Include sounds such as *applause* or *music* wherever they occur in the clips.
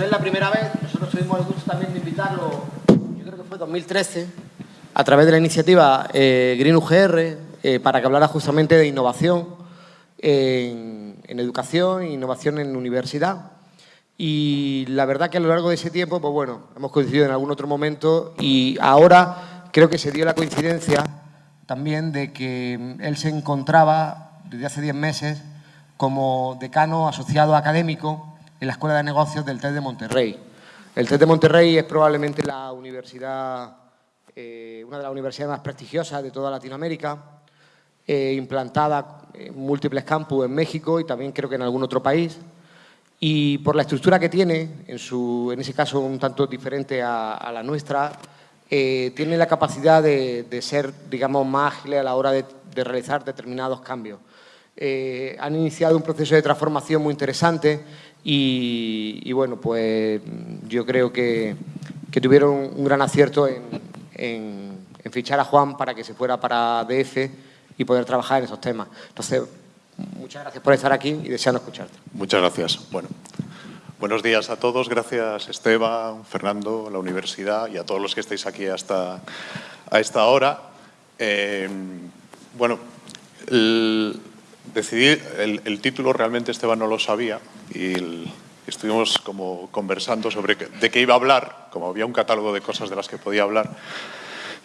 no es la primera vez, nosotros tuvimos el gusto también de invitarlo, yo creo que fue 2013, a través de la iniciativa eh, Green UGR, eh, para que hablara justamente de innovación en, en educación innovación en universidad. Y la verdad que a lo largo de ese tiempo, pues bueno, hemos coincidido en algún otro momento y ahora creo que se dio la coincidencia también de que él se encontraba desde hace 10 meses como decano asociado académico en la Escuela de Negocios del TED de Monterrey. El TED de Monterrey es probablemente la universidad, eh, una de las universidades más prestigiosas de toda Latinoamérica, eh, implantada en múltiples campus en México y también creo que en algún otro país y por la estructura que tiene, en, su, en ese caso un tanto diferente a, la nuestra, eh, tiene la capacidad de, ser, digamos, más ágil a la hora de, realizar determinados cambios. Eh, han iniciado un proceso de transformación muy interesante y, bueno, pues yo creo que, tuvieron un gran acierto en, en fichar a Juan para que se fuera para DF y poder trabajar en esos temas. Entonces, Muchas gracias por estar aquí y deseando escucharte. Muchas gracias. Bueno, buenos días a todos. Gracias Esteban, Fernando, la universidad y a todos los que estáis aquí hasta a esta hora. Eh, bueno, el, decidí el, título realmente Esteban no lo sabía y estuvimos como conversando sobre de qué iba a hablar, como había un catálogo de cosas de las que podía hablar.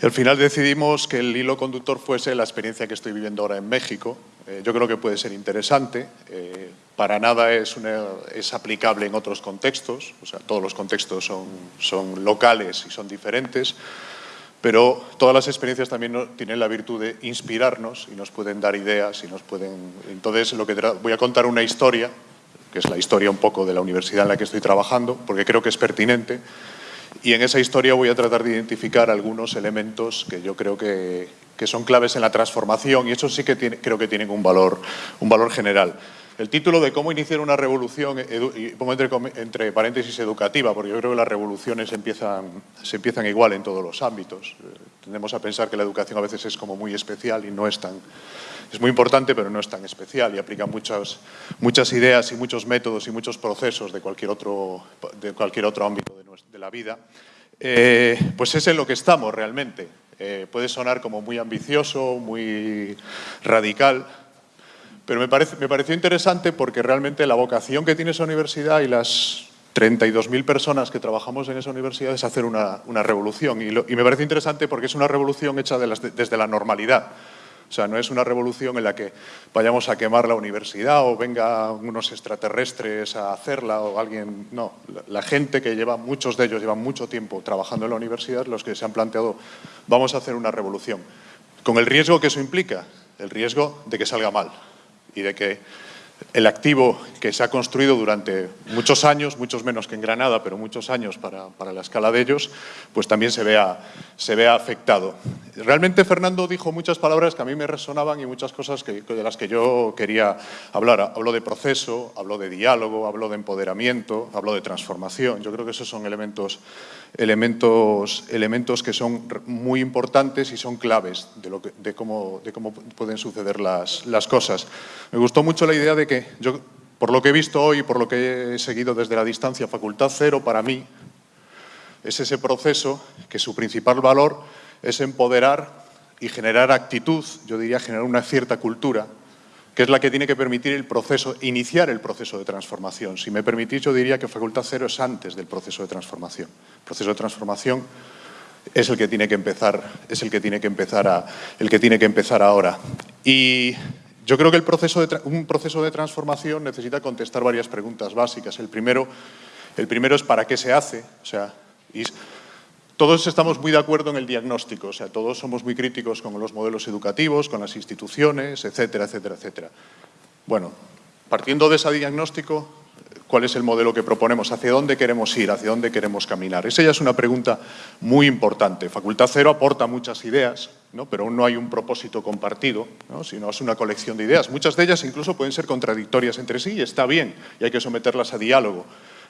Y al final decidimos que el hilo conductor fuese la experiencia que estoy viviendo ahora en México. Eh, yo creo que puede ser interesante. Eh, para nada es, es, aplicable en otros contextos. O sea, todos los contextos son, son locales y son diferentes. Pero todas las experiencias también tienen la virtud de inspirarnos y nos pueden dar ideas y nos pueden... Entonces, lo que voy a contar una historia, que es la historia un poco de la universidad en la que estoy trabajando, porque creo que es pertinente, y en esa historia voy a tratar de identificar algunos elementos que yo creo que, que son claves en la transformación y eso sí que creo que tienen un valor, un valor general. El título de cómo iniciar una revolución, y pongo entre, paréntesis educativa, porque yo creo que las revoluciones empiezan, se empiezan igual en todos los ámbitos. Eh, tendemos a pensar que la educación a veces es como muy especial y no es tan... Es muy importante, pero no es tan especial y aplica muchas, muchas ideas y muchos métodos y muchos procesos de cualquier otro, de cualquier otro ámbito de, la vida. Eh, pues es en lo que estamos realmente. Eh, puede sonar como muy ambicioso, muy radical, pero me, pareció interesante porque realmente la vocación que tiene esa universidad y las 32.000 personas que trabajamos en esa universidad es hacer una, revolución. Y, me parece interesante porque es una revolución hecha desde la normalidad. O sea, no es una revolución en la que vayamos a quemar la universidad o venga unos extraterrestres a hacerla o alguien... No, la, gente que lleva, muchos de ellos llevan mucho tiempo trabajando en la universidad, los que se han planteado, vamos a hacer una revolución. Con el riesgo que eso implica, el riesgo de que salga mal y de que el activo que se ha construido durante muchos años, muchos menos que en Granada, pero muchos años para, la escala de ellos, pues también se vea, se vea afectado. Realmente Fernando dijo muchas palabras que a mí me resonaban y muchas cosas que, de las que yo quería hablar. Habló de proceso, habló de diálogo, habló de empoderamiento, habló de transformación. Yo creo que esos son elementos elementos, elementos que son muy importantes y son claves de, lo de, cómo, de cómo, pueden suceder las, las, cosas. Me gustó mucho la idea de que, yo, por lo que he visto hoy, por lo que he seguido desde la distancia, Facultad Cero para mí es ese proceso que su principal valor es empoderar y generar actitud, yo diría generar una cierta cultura que es la que tiene que permitir el proceso, iniciar el proceso de transformación. Si me permitís, yo diría que Facultad Cero es antes del proceso de transformación. El proceso de transformación es el que tiene que empezar, es el que tiene que empezar, a, el que tiene que empezar ahora. Y yo creo que el proceso un proceso de transformación necesita contestar varias preguntas básicas. El primero, el primero es ¿para qué se hace? O sea, todos estamos muy de acuerdo en el diagnóstico, o sea, todos somos muy críticos con los modelos educativos, con las instituciones, etcétera, etcétera, etcétera. Bueno, partiendo de ese diagnóstico, ¿cuál es el modelo que proponemos? ¿Hacia dónde queremos ir? ¿Hacia dónde queremos caminar? Esa ya es una pregunta muy importante. Facultad Cero aporta muchas ideas, ¿no? pero aún no hay un propósito compartido, ¿no? sino es una colección de ideas. Muchas de ellas incluso pueden ser contradictorias entre sí y está bien, y hay que someterlas a diálogo.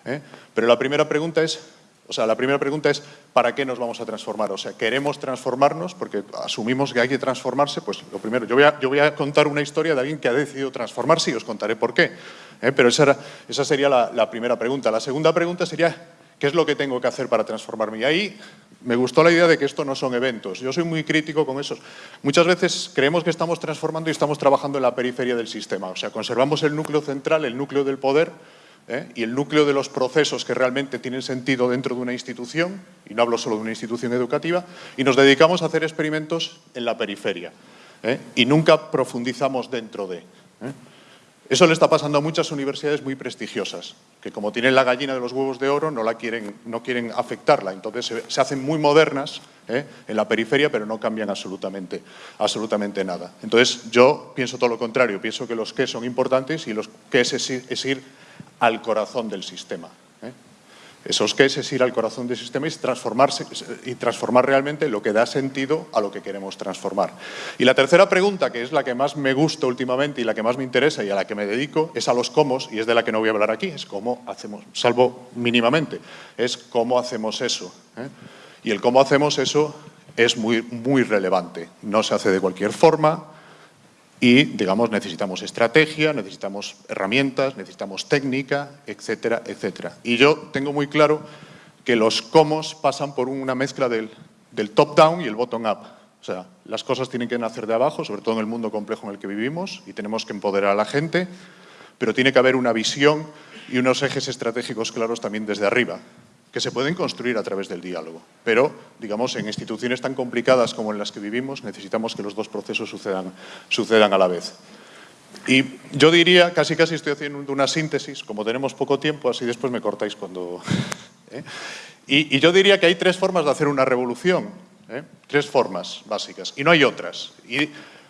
¿eh? Pero la primera pregunta es O sea, la primera pregunta es, ¿para qué nos vamos a transformar? O sea, ¿queremos transformarnos? Porque asumimos que hay que transformarse, pues lo primero, yo voy a, contar una historia de alguien que ha decidido transformarse y os contaré por qué. ¿eh? Pero esa, esa sería la, la primera pregunta. La segunda pregunta sería, ¿qué es lo que tengo que hacer para transformarme? Y ahí me gustó la idea de que esto no son eventos. Yo soy muy crítico con eso. Muchas veces creemos que estamos transformando y estamos trabajando en la periferia del sistema. O sea, conservamos el núcleo central, el núcleo del poder, ¿eh? y el núcleo de los procesos que realmente tienen sentido dentro de una institución, y no hablo solo de una institución educativa, y nos dedicamos a hacer experimentos en la periferia. ¿eh? Y nunca profundizamos dentro de. ¿eh? Eso le está pasando a muchas universidades muy prestigiosas, que como tienen la gallina de los huevos de oro, no, la quieren, no quieren afectarla. Entonces se, hacen muy modernas en la periferia, pero no cambian absolutamente, absolutamente nada. Entonces yo pienso todo lo contrario, pienso que los qué son importantes y los qué es ir al corazón del sistema. ¿eh? Esos que es, ir al corazón del sistema y transformarse y transformar realmente lo que da sentido a lo que queremos transformar. Y la tercera pregunta, que es la que más me gusta últimamente y la que más me interesa y a la que me dedico, es a los cómo, y es de la que no voy a hablar aquí, es cómo hacemos, salvo mínimamente, es cómo hacemos eso. ¿eh? Y el cómo hacemos eso es muy, muy relevante. No se hace de cualquier forma, y, digamos, necesitamos estrategia, necesitamos herramientas, necesitamos técnica, etcétera, etcétera. Y yo tengo muy claro que los cómo pasan por una mezcla del, top-down y el bottom-up. O sea, las cosas tienen que nacer de abajo, sobre todo en el mundo complejo en el que vivimos, y tenemos que empoderar a la gente, pero tiene que haber una visión y unos ejes estratégicos claros también desde arriba que se pueden construir a través del diálogo. Pero, digamos, en instituciones tan complicadas como en las que vivimos, necesitamos que los dos procesos sucedan, sucedan a la vez. Y yo diría, casi casi estoy haciendo una síntesis, como tenemos poco tiempo, así después me cortáis cuando... *laughs* ¿eh? Y, yo diría que hay tres formas de hacer una revolución, ¿eh? tres formas básicas, y no hay otras. Y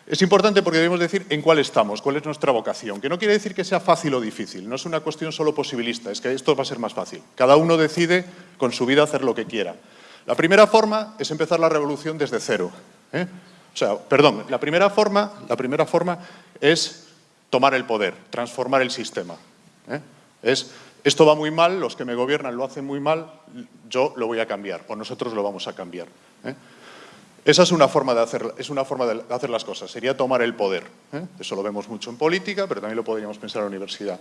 es importante porque debemos decir en cuál estamos, cuál es nuestra vocación, que no quiere decir que sea fácil o difícil, no es una cuestión solo posibilista, es que esto va a ser más fácil. Cada uno decide con su vida hacer lo que quiera. La primera forma es empezar la revolución desde cero. ¿eh? O sea, perdón, la primera, forma, la primera forma es tomar el poder, transformar el sistema. ¿eh? Es, esto va muy mal, los que me gobiernan lo hacen muy mal, yo lo voy a cambiar, o nosotros lo vamos a cambiar. ¿eh? Esa es una forma de hacer, es una forma de hacer las cosas, sería tomar el poder. ¿eh? Eso lo vemos mucho en política, pero también lo podríamos pensar en la universidad.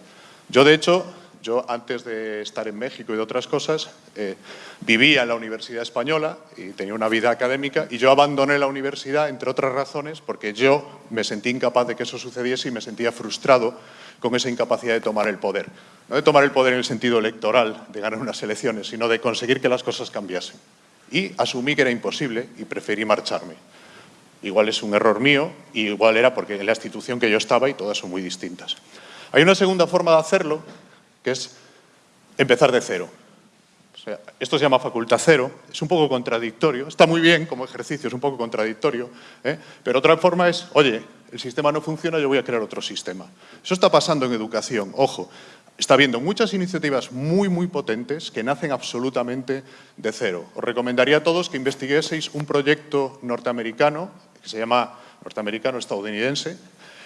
Yo, de hecho, yo antes de estar en México y de otras cosas, eh, vivía en la Universidad Española y tenía una vida académica y yo abandoné la universidad, entre otras razones, porque yo me sentí incapaz de que eso sucediese y me sentía frustrado con esa incapacidad de tomar el poder. No de tomar el poder en el sentido electoral, de ganar unas elecciones, sino de conseguir que las cosas cambiasen y asumí que era imposible y preferí marcharme. Igual es un error mío y igual era porque en la institución que yo estaba y todas son muy distintas. Hay una segunda forma de hacerlo, que es empezar de cero. esto se llama facultad cero, es un poco contradictorio, está muy bien como ejercicio, es un poco contradictorio, ¿eh? pero otra forma es, oye, el sistema no funciona, yo voy a crear otro sistema. Eso está pasando en educación, ojo, Está habiendo muchas iniciativas muy, muy potentes que nacen absolutamente de cero. Os recomendaría a todos que investigueseis un proyecto norteamericano, que se llama, norteamericano-estadounidense,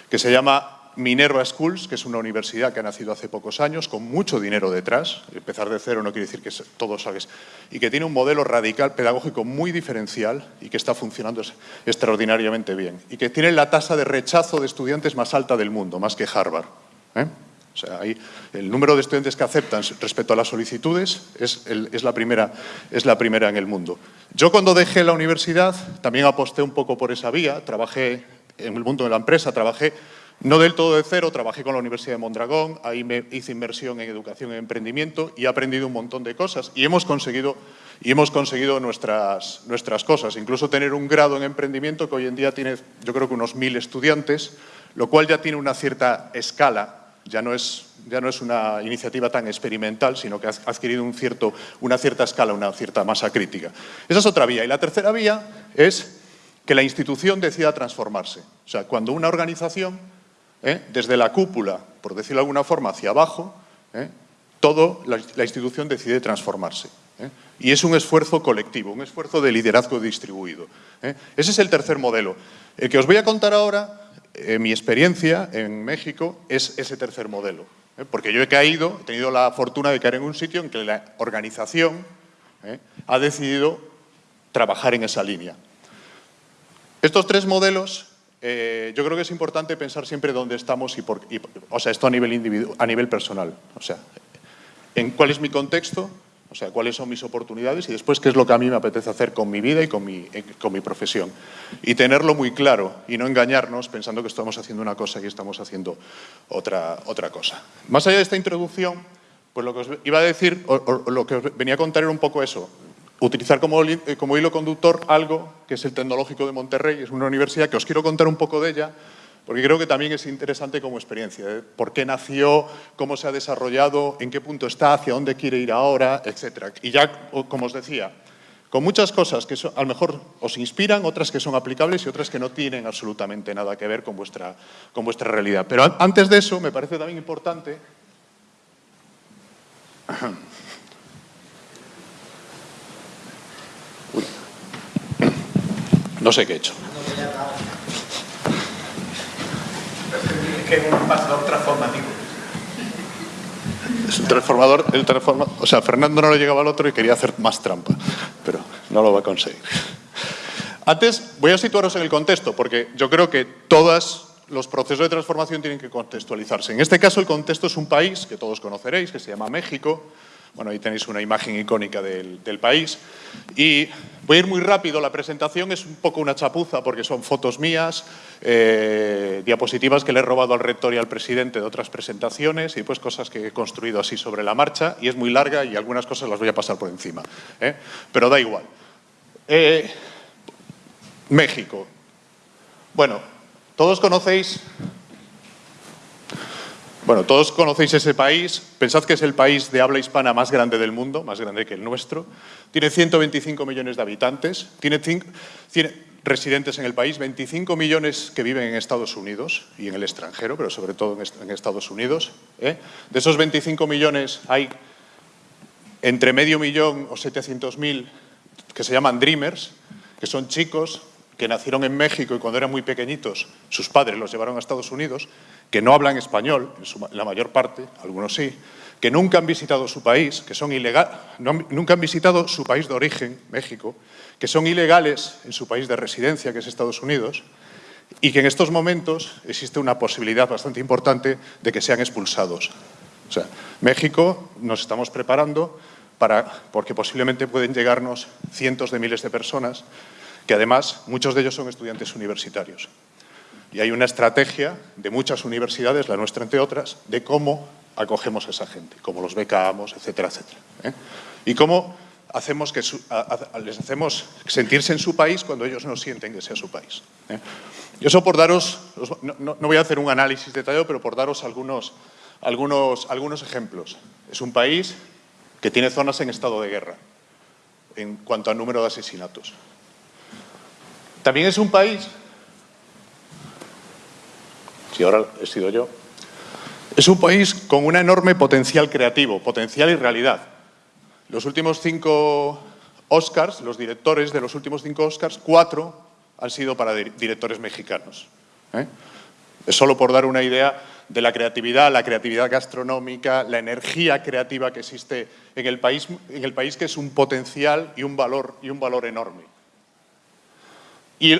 que se llama Minerva Schools, que es una universidad que ha nacido hace pocos años, con mucho dinero detrás. Empezar de cero no quiere decir que todo sabes. Y que tiene un modelo radical, pedagógico muy diferencial y que está funcionando extraordinariamente bien. Y que tiene la tasa de rechazo de estudiantes más alta del mundo, más que Harvard. ¿eh? O sea, el número de estudiantes que aceptan respecto a las solicitudes es, la primera, es la primera en el mundo. Yo cuando dejé la universidad también aposté un poco por esa vía, trabajé en el mundo de la empresa, trabajé no del todo de cero, trabajé con la Universidad de Mondragón, ahí me hice inversión en educación y emprendimiento y he aprendido un montón de cosas y hemos conseguido, y hemos conseguido nuestras, nuestras cosas, incluso tener un grado en emprendimiento que hoy en día tiene yo creo que unos mil estudiantes, lo cual ya tiene una cierta escala ya no es, ya no es una iniciativa tan experimental, sino que ha adquirido una cierta escala, una cierta masa crítica. Esa es otra vía. Y la tercera vía es que la institución decida transformarse. O sea, cuando una organización, ¿eh? desde la cúpula, por decirlo de alguna forma, hacia abajo, ¿eh? todo la, institución decide transformarse. ¿eh? Y es un esfuerzo colectivo, un esfuerzo de liderazgo distribuido. Ese es el tercer modelo. El que os voy a contar ahora eh, mi experiencia en México es ese tercer modelo. ¿eh? Porque yo he caído, he tenido la fortuna de caer en un sitio en que la organización ¿eh? ha decidido trabajar en esa línea. Estos tres modelos, yo creo que es importante pensar siempre dónde estamos y, por, o sea, esto a nivel, a nivel personal. O sea, en cuál es mi contexto, o sea, cuáles son mis oportunidades y después qué es lo que a mí me apetece hacer con mi vida y con mi, eh, con mi profesión. Y tenerlo muy claro y no engañarnos pensando que estamos haciendo una cosa y estamos haciendo otra, otra cosa. Más allá de esta introducción, pues lo que os iba a decir, o, lo que os venía a contar era un poco eso. Utilizar como, eh, como hilo conductor algo que es el Tecnológico de Monterrey, es una universidad que os quiero contar un poco de ella, porque creo que también es interesante como experiencia. ¿eh? ¿Por qué nació? ¿Cómo se ha desarrollado? ¿En qué punto está? ¿Hacia dónde quiere ir ahora? Etcétera. Y ya, como os decía, con muchas cosas que a lo mejor os inspiran, otras que son aplicables y otras que no tienen absolutamente nada que ver con vuestra, con vuestra realidad. Pero antes de eso, me parece también importante... *coughs* *coughs* No sé qué he hecho. Que es un pasador transformativo. Es un transformador, el transformador, o sea, Fernando no le llegaba al otro y quería hacer más trampa, pero no lo va a conseguir. Antes, voy a situaros en el contexto, porque yo creo que todos los procesos de transformación tienen que contextualizarse. En este caso, el contexto es un país que todos conoceréis, que se llama México, bueno, ahí tenéis una imagen icónica del, país. Y voy a ir muy rápido, la presentación es un poco una chapuza porque son fotos mías, eh, diapositivas que le he robado al rector y al presidente de otras presentaciones y pues cosas que he construido así sobre la marcha y es muy larga y algunas cosas las voy a pasar por encima. ¿eh? Pero da igual. Eh, México. Bueno, todos conocéis bueno, todos conocéis ese país, pensad que es el país de habla hispana más grande del mundo, más grande que el nuestro. Tiene 125 millones de habitantes, tiene, residentes en el país, 25 millones que viven en Estados Unidos y en el extranjero, pero sobre todo en Estados Unidos. ¿eh? De esos 25 millones hay entre medio millón o 700.000 que se llaman Dreamers, que son chicos que nacieron en México y cuando eran muy pequeñitos sus padres los llevaron a Estados Unidos, que no hablan español, en la mayor parte, algunos sí, que nunca han visitado su país, que son nunca han visitado su país de origen, México, que son ilegales en su país de residencia, que es Estados Unidos, y que en estos momentos existe una posibilidad bastante importante de que sean expulsados. O sea, México nos estamos preparando para, porque posiblemente pueden llegarnos cientos de miles de personas que además muchos de ellos son estudiantes universitarios. Y hay una estrategia de muchas universidades, la nuestra entre otras, de cómo acogemos a esa gente, cómo los becamos, etcétera, etcétera. ¿eh? Y cómo hacemos que les hacemos sentirse en su país cuando ellos no sienten que sea su país. ¿eh? Y eso por daros, no, voy a hacer un análisis detallado, pero por daros algunos, algunos, algunos ejemplos. Es un país que tiene zonas en estado de guerra en cuanto al número de asesinatos. También es un país, si ahora he sido yo, es un país con un enorme potencial creativo, potencial y realidad. Los últimos cinco Oscars, los directores de los últimos cinco Oscars, cuatro han sido para directores mexicanos. ¿eh? Es solo por dar una idea de la creatividad, la creatividad gastronómica, la energía creativa que existe en el país, en el país que es un potencial y un valor, y un valor enorme. Y,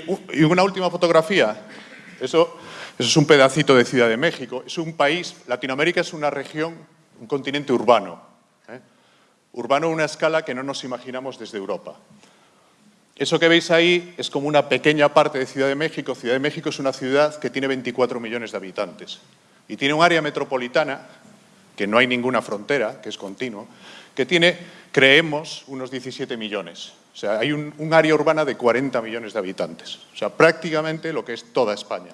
una última fotografía. Eso, eso es un pedacito de Ciudad de México. Es un país, Latinoamérica es una región, un continente urbano. ¿eh? Urbano a una escala que no nos imaginamos desde Europa. Eso que veis ahí es como una pequeña parte de Ciudad de México. Ciudad de México es una ciudad que tiene 24 millones de habitantes y tiene un área metropolitana, que no hay ninguna frontera, que es continuo, que tiene, creemos, unos 17 millones. O sea, hay un, área urbana de 40 millones de habitantes. O sea, prácticamente lo que es toda España.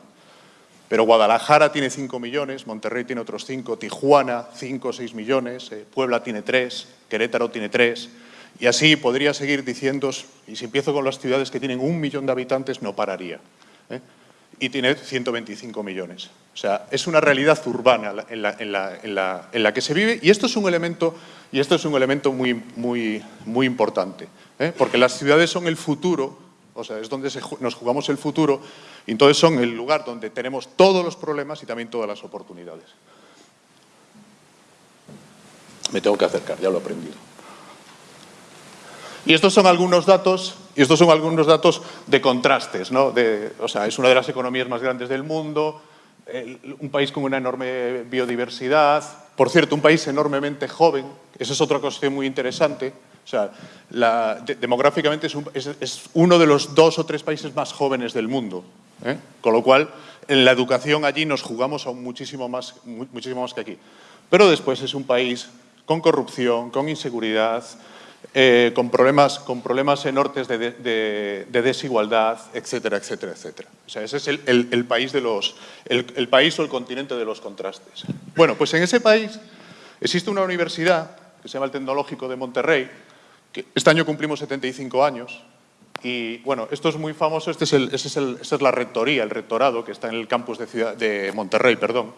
Pero Guadalajara tiene 5 millones, Monterrey tiene otros 5, Tijuana 5 o 6 millones, eh, Puebla tiene 3, Querétaro tiene 3, y así podría seguir diciendo, y si empiezo con las ciudades que tienen un millón de habitantes, no pararía. ¿eh? Y tiene 125 millones. O sea, es una realidad urbana en la, que se vive, y esto es un elemento, muy importante. ¿eh? porque las ciudades son el futuro, o sea, es donde nos jugamos el futuro, y entonces son el lugar donde tenemos todos los problemas y también todas las oportunidades. Me tengo que acercar, ya lo he aprendido. Y estos son algunos datos, y estos son algunos datos de contrastes, ¿no? De, o sea, es una de las economías más grandes del mundo, un país con una enorme biodiversidad, por cierto, un país enormemente joven, esa es otra cuestión muy interesante, o sea, demográficamente es, uno de los dos o tres países más jóvenes del mundo, ¿eh? con lo cual en la educación allí nos jugamos aún muchísimo más, muchísimo más que aquí. Pero después es un país con corrupción, con inseguridad, eh, con, problemas, con problemas enormes de, desigualdad, etcétera, etcétera, etcétera. O sea, ese es el, país de los, el, país o el continente de los contrastes. Bueno, pues en ese país existe una universidad que se llama el Tecnológico de Monterrey, este año cumplimos 75 años, y bueno, esto es muy famoso, este es el, es esa es la rectoría, el rectorado que está en el campus de, ciudad, de Monterrey, perdón,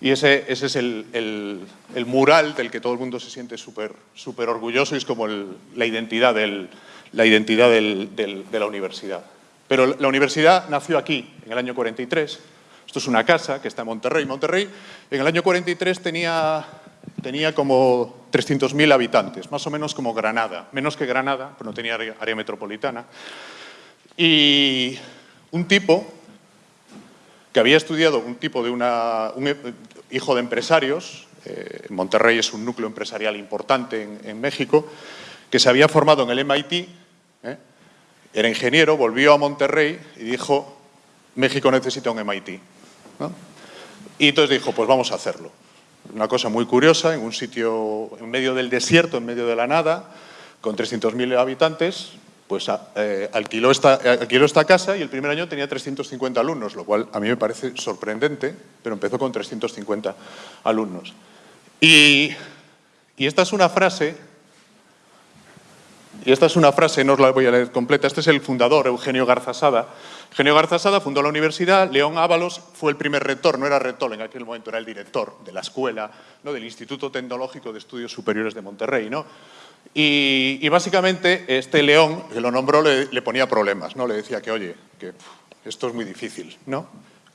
y ese, ese es el, el, mural del que todo el mundo se siente súper super orgulloso y es como la identidad, del, la identidad del, de la universidad. Pero la universidad nació aquí, en el año 43. Esto es una casa que está en Monterrey. Monterrey en el año 43 tenía, tenía como 300.000 habitantes, más o menos como Granada. Menos que Granada, pero no tenía área metropolitana. Y un tipo que había estudiado un tipo de una, un eh, hijo de empresarios, eh, Monterrey es un núcleo empresarial importante en, México, que se había formado en el MIT, eh, era ingeniero, volvió a Monterrey y dijo, México necesita un MIT. Y entonces dijo, pues vamos a hacerlo. Una cosa muy curiosa, en un sitio en medio del desierto, en medio de la nada, con 300.000 habitantes, pues eh, alquiló, esta, alquiló esta casa y el primer año tenía 350 alumnos, lo cual a mí me parece sorprendente, pero empezó con 350 alumnos. Y, y esta es una frase, y esta es una frase, no os la voy a leer completa, este es el fundador, Eugenio Garzasada. Eugenio Garzasada fundó la universidad, León Ábalos fue el primer rector, no era rector en aquel momento, era el director de la escuela, ¿no? del Instituto Tecnológico de Estudios Superiores de Monterrey. ¿no? Y, básicamente este león, que lo nombró, le, ponía problemas, ¿no? Le decía que, oye, que esto es muy difícil, ¿no?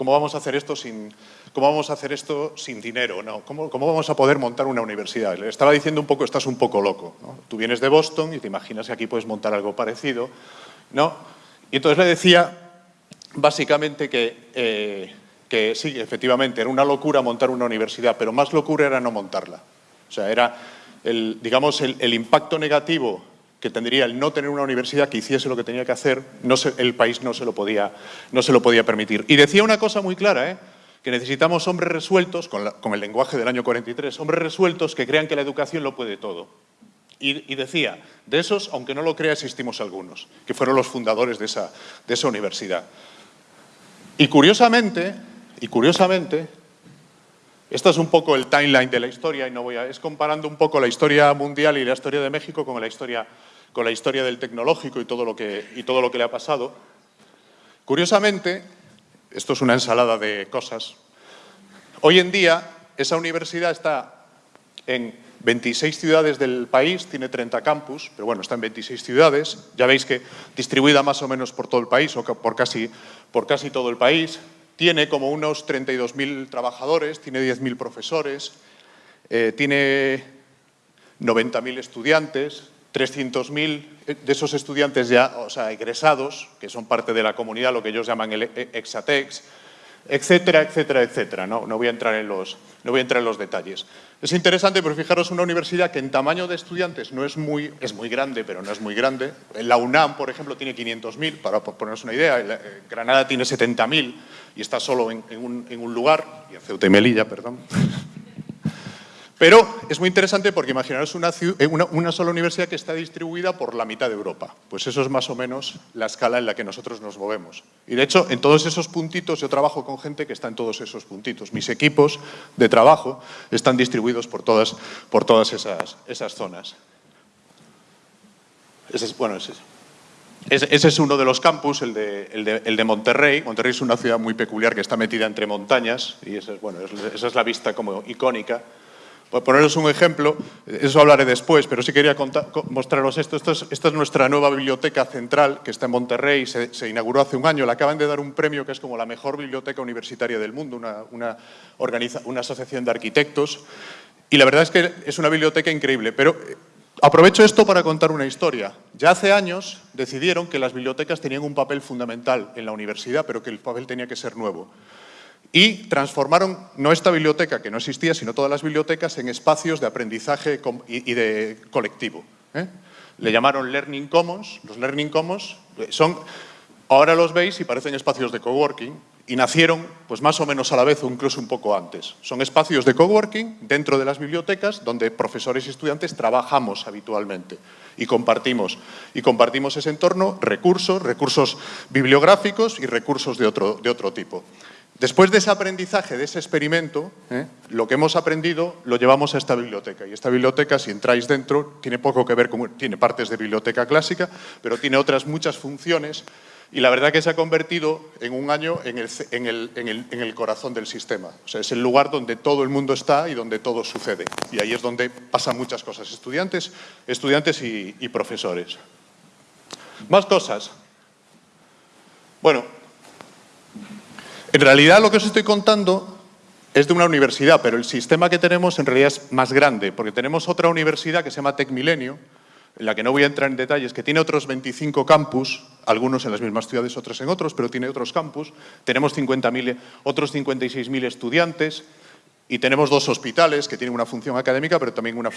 ¿Cómo vamos a hacer esto sin, cómo vamos a hacer esto sin dinero? ¿no? ¿Cómo, ¿Cómo, vamos a poder montar una universidad? Le estaba diciendo un poco, estás un poco loco. ¿no? Tú vienes de Boston y te imaginas que aquí puedes montar algo parecido. ¿no? Y entonces le decía, básicamente, que, eh, sí, efectivamente, era una locura montar una universidad, pero más locura era no montarla. O sea, era el, digamos, el, impacto negativo que tendría el no tener una universidad que hiciese lo que tenía que hacer, no el país no se, lo podía, no se lo podía permitir. Y decía una cosa muy clara, ¿eh? que necesitamos hombres resueltos, con, el lenguaje del año 43, hombres resueltos que crean que la educación lo puede todo. Y, decía, de esos, aunque no lo crea, existimos algunos, que fueron los fundadores de esa universidad. Y curiosamente, y curiosamente, esto es un poco el timeline de la historia y no voy a, es comparando un poco la historia mundial y la historia de México con la historia, con la historia del tecnológico y todo, lo que, y todo lo que le ha pasado. Curiosamente, esto es una ensalada de cosas, hoy en día esa universidad está en 26 ciudades del país, tiene 30 campus, pero bueno, está en 26 ciudades, ya veis que distribuida más o menos por todo el país o por casi, por casi todo el país, tiene como unos 32.000 trabajadores, tiene 10.000 profesores, eh, tiene 90.000 estudiantes, 300.000 de esos estudiantes ya, o sea, egresados, que son parte de la comunidad, lo que ellos llaman el Exatex, etcétera, etcétera, etcétera. No, no, voy, a entrar en los, no voy a entrar en los detalles. Es interesante, pero fijaros, una universidad que en tamaño de estudiantes no es muy, es muy grande, pero no es muy grande. La UNAM, por ejemplo, tiene 500.000, para poneros una idea. Eh, Granada tiene 70.000 y está solo en, un, en, un, lugar, y en Ceuta y Melilla, perdón. Pero es muy interesante porque imaginaros eh, una, sola universidad que está distribuida por la mitad de Europa. Pues eso es más o menos la escala en la que nosotros nos movemos. Y de hecho, en todos esos puntitos yo trabajo con gente que está en todos esos puntitos. Mis equipos de trabajo están distribuidos por todas, por todas esas, esas zonas. Ese es, bueno, ese, ese es uno de los campus, el de, el, de, el de, Monterrey. Monterrey es una ciudad muy peculiar que está metida entre montañas y esa es, bueno, esa es la vista como icónica. Por poneros un ejemplo, eso hablaré después, pero sí quería mostraros esto. esta es nuestra nueva biblioteca central que está en Monterrey, se, se, inauguró hace un año. Le acaban de dar un premio que es como la mejor biblioteca universitaria del mundo, una, una, una asociación de arquitectos. Y la verdad es que es una biblioteca increíble, pero Aprovecho esto para contar una historia. Ya hace años decidieron que las bibliotecas tenían un papel fundamental en la universidad, pero que el papel tenía que ser nuevo. Y transformaron no esta biblioteca, que no existía, sino todas las bibliotecas en espacios de aprendizaje y de colectivo. ¿eh? Le llamaron Learning Commons. Los Learning Commons son, ahora los veis y parecen espacios de coworking, y nacieron pues más o menos a la vez o incluso un poco antes. Son espacios de coworking dentro de las bibliotecas donde profesores y estudiantes trabajamos habitualmente y compartimos, y compartimos ese entorno, recursos, recursos bibliográficos y recursos de otro, de otro tipo. Después de ese aprendizaje, de ese experimento, ¿eh? lo que hemos aprendido lo llevamos a esta biblioteca. Y esta biblioteca, si entráis dentro, tiene poco que ver con... Tiene partes de biblioteca clásica, pero tiene otras muchas funciones y la verdad que se ha convertido en un año en el, corazón del sistema. O sea, es el lugar donde todo el mundo está y donde todo sucede. Y ahí es donde pasan muchas cosas, estudiantes, estudiantes y, y profesores. Más cosas. Bueno, en realidad lo que os estoy contando es de una universidad, pero el sistema que tenemos en realidad es más grande, porque tenemos otra universidad que se llama TecMilenio, en la que no voy a entrar en detalles, que tiene otros 25 campus, algunos en las mismas ciudades, otros en otros, pero tiene otros campus. Tenemos 50.000, otros 56.000 estudiantes y tenemos dos hospitales que tienen una función académica, pero también una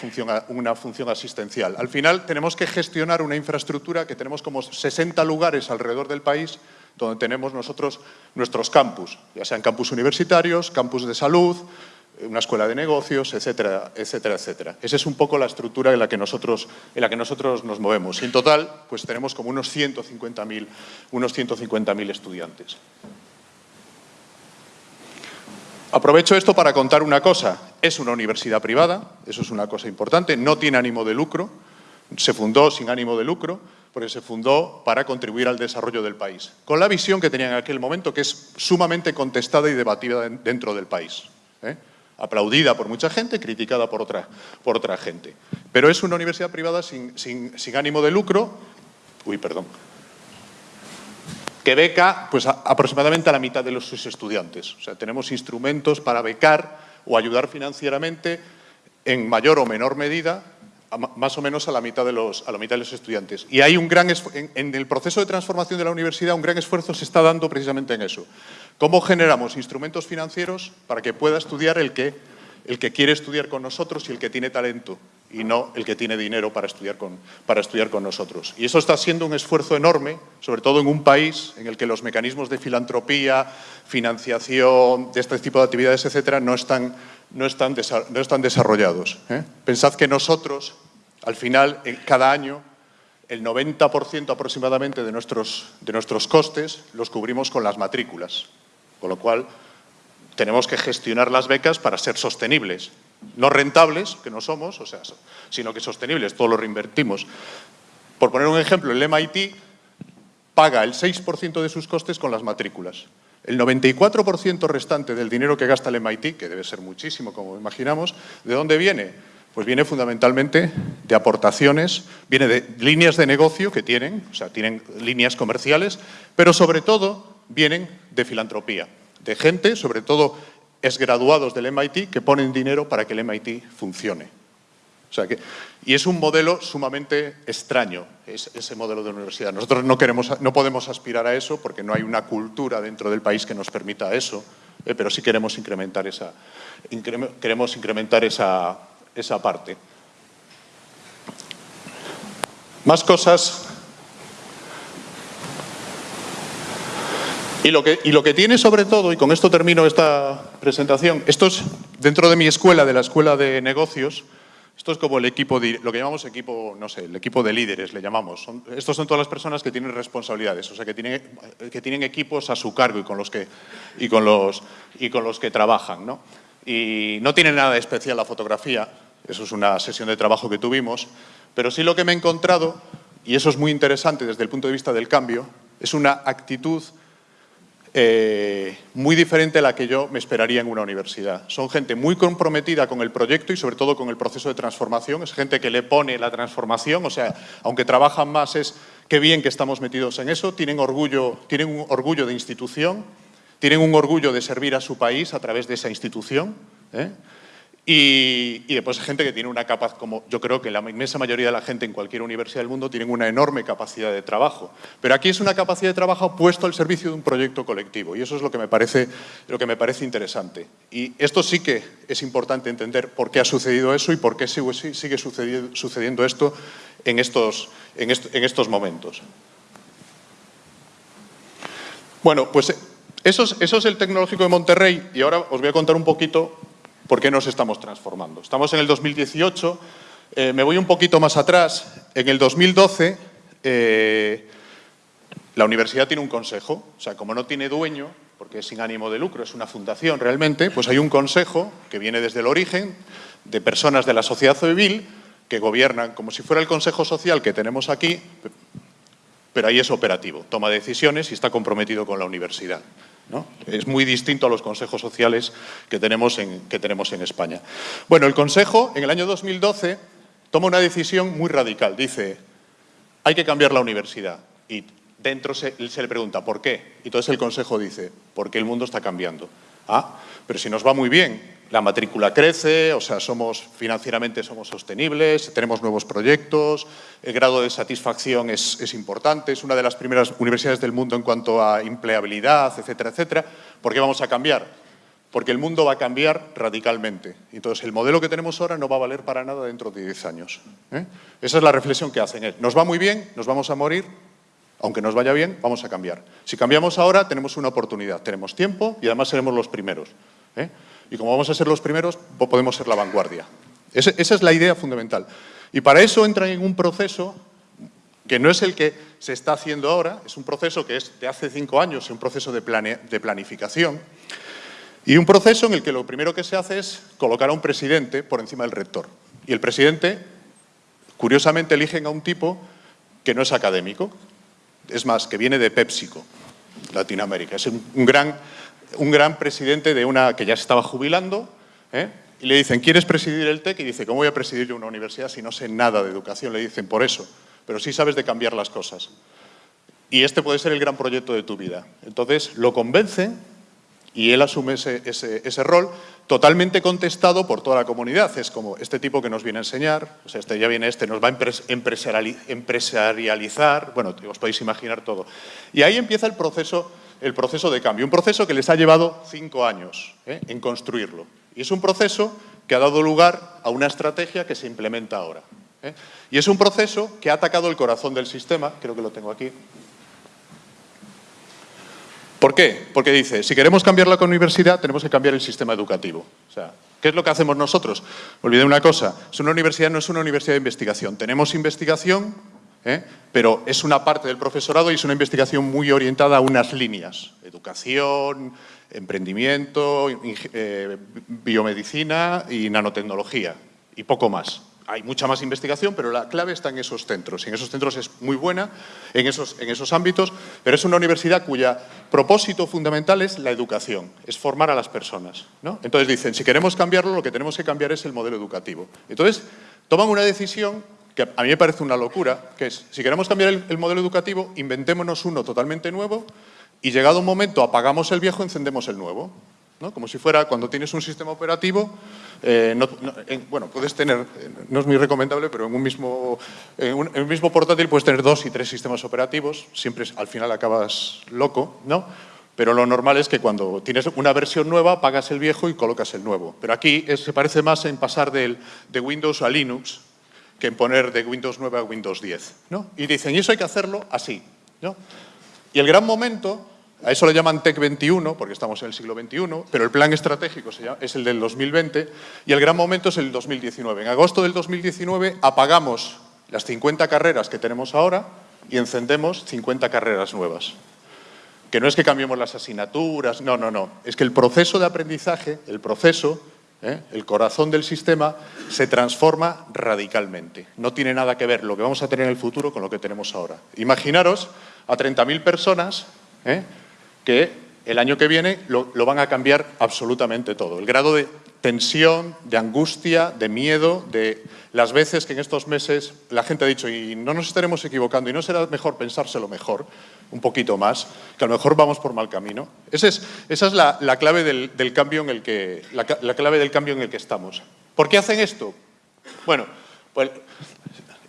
función asistencial. Al final tenemos que gestionar una infraestructura que tenemos como 60 lugares alrededor del país donde tenemos nosotros nuestros campus, ya sean campus universitarios, campus de salud, una escuela de negocios, etcétera, etcétera, etcétera. Esa es un poco la estructura en la que nosotros, en la que nosotros nos movemos. Y en total, pues tenemos como unos 150.000 unos 150 estudiantes. Aprovecho esto para contar una cosa. Es una universidad privada, eso es una cosa importante, no tiene ánimo de lucro, se fundó sin ánimo de lucro, porque se fundó para contribuir al desarrollo del país, con la visión que tenía en aquel momento, que es sumamente contestada y debatida dentro del país. ¿eh? aplaudida por mucha gente, criticada por otra, por otra gente. Pero es una universidad privada sin, ánimo de lucro, uy, perdón, que beca pues, aproximadamente a la mitad de los, sus estudiantes. O sea, tenemos instrumentos para becar o ayudar financieramente en mayor o menor medida más o menos a la mitad de los, a la mitad de los estudiantes. Y hay un gran en, en el proceso de transformación de la universidad un gran esfuerzo se está dando precisamente en eso. ¿Cómo generamos instrumentos financieros para que pueda estudiar el que, el que quiere estudiar con nosotros y el que tiene talento y no el que tiene dinero para estudiar, con, para estudiar con nosotros? Y eso está siendo un esfuerzo enorme, sobre todo en un país en el que los mecanismos de filantropía, financiación, de este tipo de actividades, etcétera, no están, no están, desarrollados. ¿eh? Pensad que nosotros al final, cada año, el 90% aproximadamente de nuestros, de nuestros costes los cubrimos con las matrículas, con lo cual tenemos que gestionar las becas para ser sostenibles. No rentables, que no somos, o sea, sino que sostenibles, todo lo reinvertimos. Por poner un ejemplo, el MIT paga el 6% de sus costes con las matrículas. El 94% restante del dinero que gasta el MIT, que debe ser muchísimo, como imaginamos, ¿de dónde viene? Pues viene fundamentalmente de aportaciones, viene de líneas de negocio que tienen, o sea, tienen líneas comerciales, pero sobre todo vienen de filantropía, de gente, sobre todo exgraduados del MIT, que ponen dinero para que el MIT funcione. O sea que, y es un modelo sumamente extraño, ese modelo de universidad. Nosotros no, queremos, no podemos aspirar a eso porque no hay una cultura dentro del país que nos permita eso, eh, pero sí queremos incrementar esa, queremos incrementar esa, esa parte. Más cosas. Y lo, que, y lo que tiene sobre todo, y con esto termino esta presentación, esto es dentro de mi escuela, de la escuela de negocios, esto es como el equipo, de, lo que llamamos equipo, no sé, el equipo de líderes, le llamamos. estos son todas las personas que tienen responsabilidades, o sea, que tienen, que tienen equipos a su cargo y con los que, y con los, y con los que trabajan. ¿no? Y no tiene nada de especial la fotografía, eso es una sesión de trabajo que tuvimos, pero sí lo que me he encontrado, y eso es muy interesante desde el punto de vista del cambio, es una actitud eh, muy diferente a la que yo me esperaría en una universidad. Son gente muy comprometida con el proyecto y sobre todo con el proceso de transformación. Es gente que le pone la transformación, o sea, aunque trabajan más es qué bien que estamos metidos en eso. Tienen, orgullo, tienen un orgullo de institución, tienen un orgullo de servir a su país a través de esa institución. ¿eh? Y, después gente que tiene una capacidad, como yo creo que la inmensa mayoría de la gente en cualquier universidad del mundo tienen una enorme capacidad de trabajo. Pero aquí es una capacidad de trabajo puesto al servicio de un proyecto colectivo y eso es lo que me parece, lo que me parece interesante. Y esto sí que es importante entender por qué ha sucedido eso y por qué sigue sucediendo esto en estos, en estos momentos. Bueno, pues es, eso es el Tecnológico de Monterrey y ahora os voy a contar un poquito ¿Por qué nos estamos transformando? Estamos en el 2018, eh, me voy un poquito más atrás. En el 2012, eh, la universidad tiene un consejo, o sea, como no tiene dueño, porque es sin ánimo de lucro, es una fundación realmente, pues hay un consejo que viene desde el origen de personas de la sociedad civil que gobiernan como si fuera el consejo social que tenemos aquí, pero ahí es operativo, toma decisiones y está comprometido con la universidad. Es muy distinto a los consejos sociales que tenemos, en, que tenemos en España. Bueno, el Consejo, en el año 2012, toma una decisión muy radical. Dice, hay que cambiar la universidad. Y dentro se, se le pregunta, ¿por qué? Y entonces el Consejo dice, porque el mundo está cambiando. Ah, pero si nos va muy bien, la matrícula crece, o sea, somos financieramente somos sostenibles, tenemos nuevos proyectos, el grado de satisfacción es, importante, es una de las primeras universidades del mundo en cuanto a empleabilidad, etcétera, etcétera. ¿Por qué vamos a cambiar? Porque el mundo va a cambiar radicalmente. Entonces, el modelo que tenemos ahora no va a valer para nada dentro de 10 años. ¿eh? Esa es la reflexión que hacen. Nos va muy bien, nos vamos a morir, aunque nos vaya bien, vamos a cambiar. Si cambiamos ahora, tenemos una oportunidad, tenemos tiempo y además seremos los primeros. ¿eh? Y como vamos a ser los primeros, podemos ser la vanguardia. Esa, es la idea fundamental. Y para eso entran en un proceso que no es el que se está haciendo ahora, es un proceso que es de hace cinco años, un proceso de, de planificación, y un proceso en el que lo primero que se hace es colocar a un presidente por encima del rector. Y el presidente, curiosamente, eligen a un tipo que no es académico, es más, que viene de PepsiCo, Latinoamérica. Es un gran un gran presidente de una que ya se estaba jubilando, ¿eh? y le dicen, ¿quieres presidir el TEC? Y dice, ¿cómo voy a presidir yo una universidad si no sé nada de educación? Le dicen, por eso, pero sí sabes de cambiar las cosas. Y este puede ser el gran proyecto de tu vida. Entonces, lo convence y él asume ese, ese, rol totalmente contestado por toda la comunidad. Es como este tipo que nos viene a enseñar, o sea, este ya viene este, nos va a empresarializar, bueno, os podéis imaginar todo. Y ahí empieza el proceso el proceso de cambio. Un proceso que les ha llevado cinco años ¿eh? en construirlo. Y es un proceso que ha dado lugar a una estrategia que se implementa ahora. ¿eh? Y es un proceso que ha atacado el corazón del sistema, creo que lo tengo aquí. ¿Por qué? Porque dice, si queremos cambiar la universidad, tenemos que cambiar el sistema educativo. O sea, ¿qué es lo que hacemos nosotros? Olvidé una cosa, es una universidad no es una universidad de investigación. Tenemos investigación ¿eh? pero es una parte del profesorado y es una investigación muy orientada a unas líneas, educación, emprendimiento, eh, biomedicina y nanotecnología, y poco más. Hay mucha más investigación, pero la clave está en esos centros. En esos centros es muy buena, en esos, en esos ámbitos, pero es una universidad cuya propósito fundamental es la educación, es formar a las personas. Entonces dicen, si queremos cambiarlo, lo que tenemos que cambiar es el modelo educativo. Entonces, toman una decisión que a mí me parece una locura, que es, si queremos cambiar el, modelo educativo, inventémonos uno totalmente nuevo y llegado un momento apagamos el viejo, encendemos el nuevo. ¿no? Como si fuera cuando tienes un sistema operativo, eh, bueno, puedes tener, no es muy recomendable, pero en un, mismo, en un, mismo portátil puedes tener dos y tres sistemas operativos, siempre al final acabas loco, ¿no? Pero lo normal es que cuando tienes una versión nueva, apagas el viejo y colocas el nuevo. Pero aquí se parece más en pasar del, de Windows a Linux, que poner de Windows 9 a Windows 10. ¿no? Y dicen, y eso hay que hacerlo así. ¿no? Y el gran momento, a eso le llaman TEC 21, porque estamos en el siglo XXI, pero el plan estratégico es el del 2020, y el gran momento es el 2019. En agosto del 2019 apagamos las 50 carreras que tenemos ahora y encendemos 50 carreras nuevas. Que no es que cambiemos las asignaturas, no, no, no. Es que el proceso de aprendizaje, el proceso, ¿eh? el corazón del sistema se transforma radicalmente. No tiene nada que ver lo que vamos a tener en el futuro con lo que tenemos ahora. Imaginaros a 30.000 personas ¿eh? que el año que viene lo, van a cambiar absolutamente todo. El grado de tensión, de angustia, de miedo, de las veces que en estos meses la gente ha dicho y no nos estaremos equivocando y no será mejor pensárselo mejor, un poquito más, que a lo mejor vamos por mal camino. Esa es, la, clave del, cambio en el que, la, clave del cambio en el que estamos. ¿Por qué hacen esto? Bueno, pues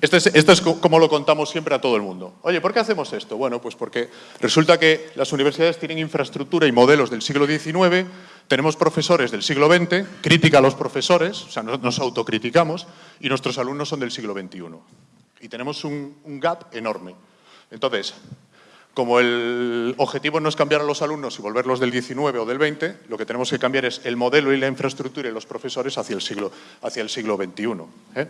esto es, esto es, como lo contamos siempre a todo el mundo. Oye, ¿por qué hacemos esto? Bueno, pues porque resulta que las universidades tienen infraestructura y modelos del siglo XIX, tenemos profesores del siglo XX, crítica a los profesores, o sea, nos autocriticamos, y nuestros alumnos son del siglo XXI. Y tenemos un, gap enorme. Entonces, como el objetivo no es cambiar a los alumnos y volverlos del 19 o del 20, lo que tenemos que cambiar es el modelo y la infraestructura y los profesores hacia el siglo, hacia el siglo XXI. ¿eh?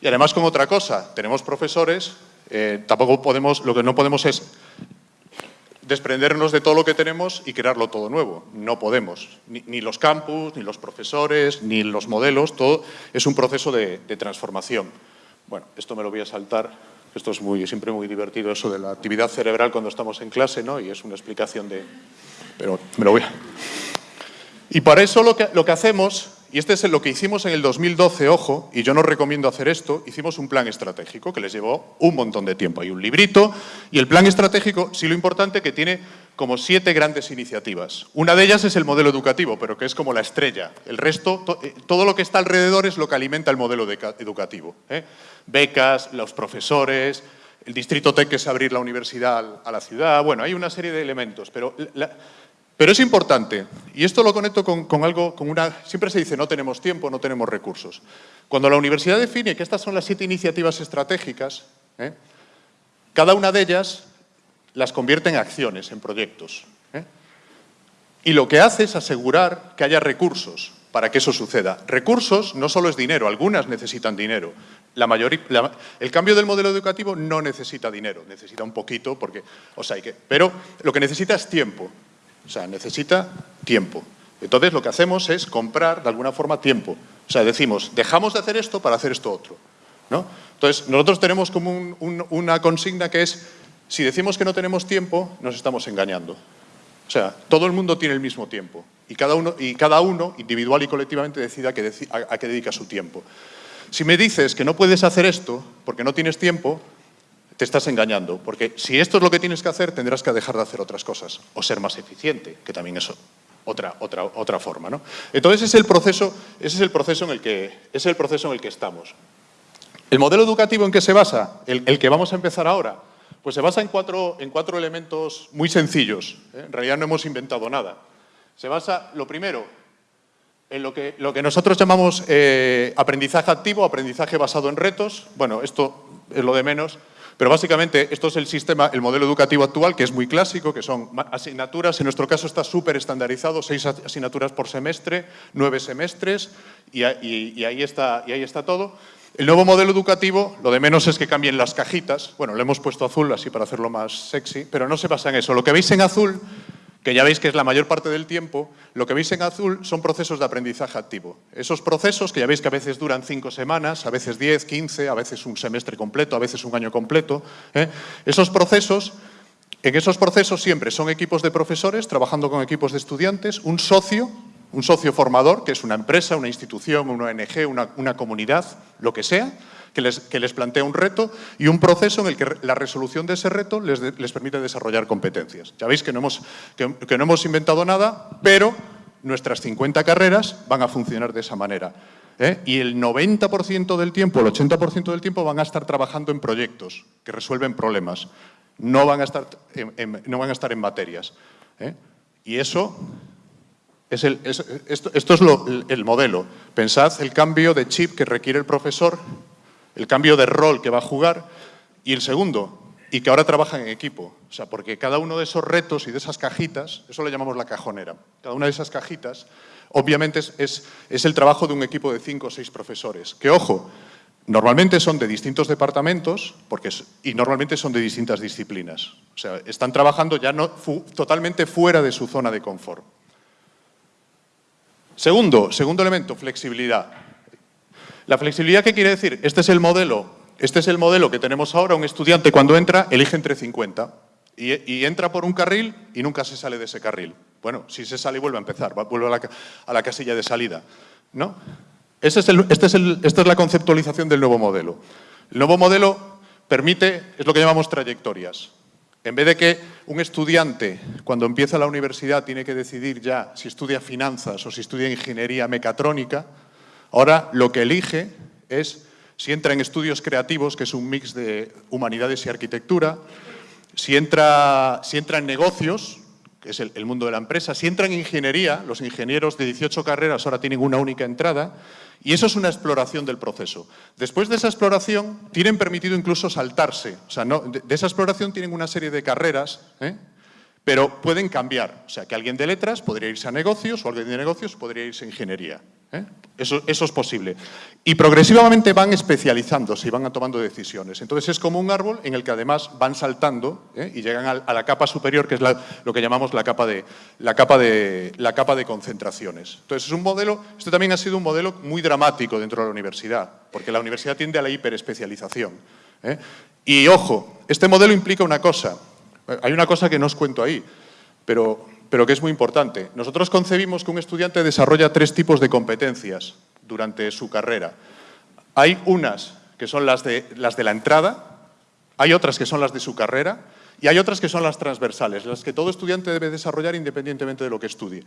Y además con otra cosa, tenemos profesores, eh, tampoco podemos, lo que no podemos es desprendernos de todo lo que tenemos y crearlo todo nuevo. No podemos. Ni, los campus, ni los profesores, ni los modelos, todo es un proceso de, transformación. Bueno, esto me lo voy a saltar, esto es muy, siempre muy divertido eso de la actividad cerebral cuando estamos en clase, ¿no? Y es una explicación de... Pero me lo voy a... Y para eso lo que, lo que hacemos y este es lo que hicimos en el 2012, ojo, y yo no recomiendo hacer esto, hicimos un plan estratégico que les llevó un montón de tiempo. Hay un librito y el plan estratégico, sí lo importante, que tiene como siete grandes iniciativas. Una de ellas es el modelo educativo, pero que es como la estrella. El resto, eh, todo lo que está alrededor es lo que alimenta el modelo educativo. ¿eh? Becas, los profesores, el distrito TEC que es abrir la universidad a la ciudad, bueno, hay una serie de elementos, pero pero es importante, y esto lo conecto con, algo, con una... Siempre se dice no tenemos tiempo, no tenemos recursos. Cuando la universidad define que estas son las siete iniciativas estratégicas, ¿eh? cada una de ellas las convierte en acciones, en proyectos. ¿eh? Y lo que hace es asegurar que haya recursos para que eso suceda. Recursos no solo es dinero, algunas necesitan dinero. La mayoría, el cambio del modelo educativo no necesita dinero, necesita un poquito, porque, o sea, pero lo que necesita es tiempo. O sea, necesita tiempo. Entonces lo que hacemos es comprar de alguna forma tiempo. O sea, decimos, dejamos de hacer esto para hacer esto otro. ¿no? Entonces nosotros tenemos como una consigna que es, si decimos que no tenemos tiempo, nos estamos engañando. O sea, todo el mundo tiene el mismo tiempo y cada uno, y cada uno individual y colectivamente decida a qué dedica su tiempo. Si me dices que no puedes hacer esto porque no tienes tiempo, te estás engañando, porque si esto es lo que tienes que hacer, tendrás que dejar de hacer otras cosas, o ser más eficiente, que también es otra, otra, otra forma. ¿no? Entonces, ese es, el proceso, ese es, el proceso en el que, es el proceso en el que estamos. ¿El modelo educativo en qué se basa? El, que vamos a empezar ahora. Pues se basa en cuatro, en cuatro elementos muy sencillos. ¿eh? En realidad no hemos inventado nada. Se basa, lo primero, en lo que, lo que nosotros llamamos eh, aprendizaje activo, aprendizaje basado en retos. Bueno, esto es lo de menos. Pero básicamente esto es el sistema, el modelo educativo actual, que es muy clásico, que son asignaturas, en nuestro caso está súper estandarizado, seis asignaturas por semestre, nueve semestres, y, ahí está, y ahí está todo. El nuevo modelo educativo, lo de menos es que cambien las cajitas, bueno, le hemos puesto azul así para hacerlo más sexy, pero no se basa en eso. Lo que veis en azul que ya veis que es la mayor parte del tiempo, lo que veis en azul son procesos de aprendizaje activo. Esos procesos que ya veis que a veces duran cinco semanas, a veces diez, quince, a veces un semestre completo, a veces un año completo. ¿eh? Esos procesos, en esos procesos siempre son equipos de profesores trabajando con equipos de estudiantes, un socio, un socio formador, que es una empresa, una institución, una ONG, una comunidad, lo que sea, que les, plantea un reto y un proceso en el que la resolución de ese reto les, permite desarrollar competencias. Ya veis que no, hemos, que, no hemos inventado nada, pero nuestras 50 carreras van a funcionar de esa manera. ¿eh? Y el 90% del tiempo, el 80% del tiempo van a estar trabajando en proyectos que resuelven problemas. No van a estar en, no van a estar en materias. ¿eh? Y eso es el, esto, esto, es el modelo. Pensad el cambio de chip que requiere el profesor el cambio de rol que va a jugar, y el segundo, y que ahora trabajan en equipo. O sea, porque cada uno de esos retos y de esas cajitas, eso le llamamos la cajonera, cada una de esas cajitas, obviamente es, es, el trabajo de un equipo de cinco o seis profesores. Que, ojo, normalmente son de distintos departamentos porque y normalmente son de distintas disciplinas. O sea, están trabajando ya no, totalmente fuera de su zona de confort. Segundo, segundo elemento, flexibilidad. La flexibilidad, ¿qué quiere decir? Este es el modelo, este es el modelo que tenemos ahora. Un estudiante cuando entra elige entre 50 y, entra por un carril y nunca se sale de ese carril. Bueno, si se sale vuelve a empezar, vuelve a la, casilla de salida. ¿no? Este esta es la conceptualización del nuevo modelo. El nuevo modelo permite, es lo que llamamos trayectorias. En vez de que un estudiante, cuando empieza la universidad, tiene que decidir ya si estudia finanzas o si estudia ingeniería mecatrónica, ahora lo que elige es si entra en estudios creativos, que es un mix de humanidades y arquitectura, si entra, si entra en negocios, que es el, mundo de la empresa, si entra en ingeniería, los ingenieros de 18 carreras ahora tienen una única entrada, y eso es una exploración del proceso. Después de esa exploración, tienen permitido incluso saltarse. O sea, no, de, de, esa exploración tienen una serie de carreras, ¿eh? Pero pueden cambiar. O sea, que alguien de letras podría irse a negocios o alguien de negocios podría irse a ingeniería. ¿eh? Eso, es posible. Y progresivamente van especializándose y van tomando decisiones. Entonces es como un árbol en el que además van saltando ¿eh? y llegan a, la capa superior, que es lo que llamamos la capa, de, la, capa de, concentraciones. Entonces es un modelo, este también ha sido un modelo muy dramático dentro de la universidad, porque la universidad tiende a la hiperespecialización. ¿eh? Y ojo, este modelo implica una cosa, hay una cosa que no os cuento ahí, pero pero que es muy importante. Nosotros concebimos que un estudiante desarrolla tres tipos de competencias durante su carrera. Hay unas que son las de, las de la entrada, hay otras que son las de su carrera y hay otras que son las transversales, las que todo estudiante debe desarrollar independientemente de lo que estudie.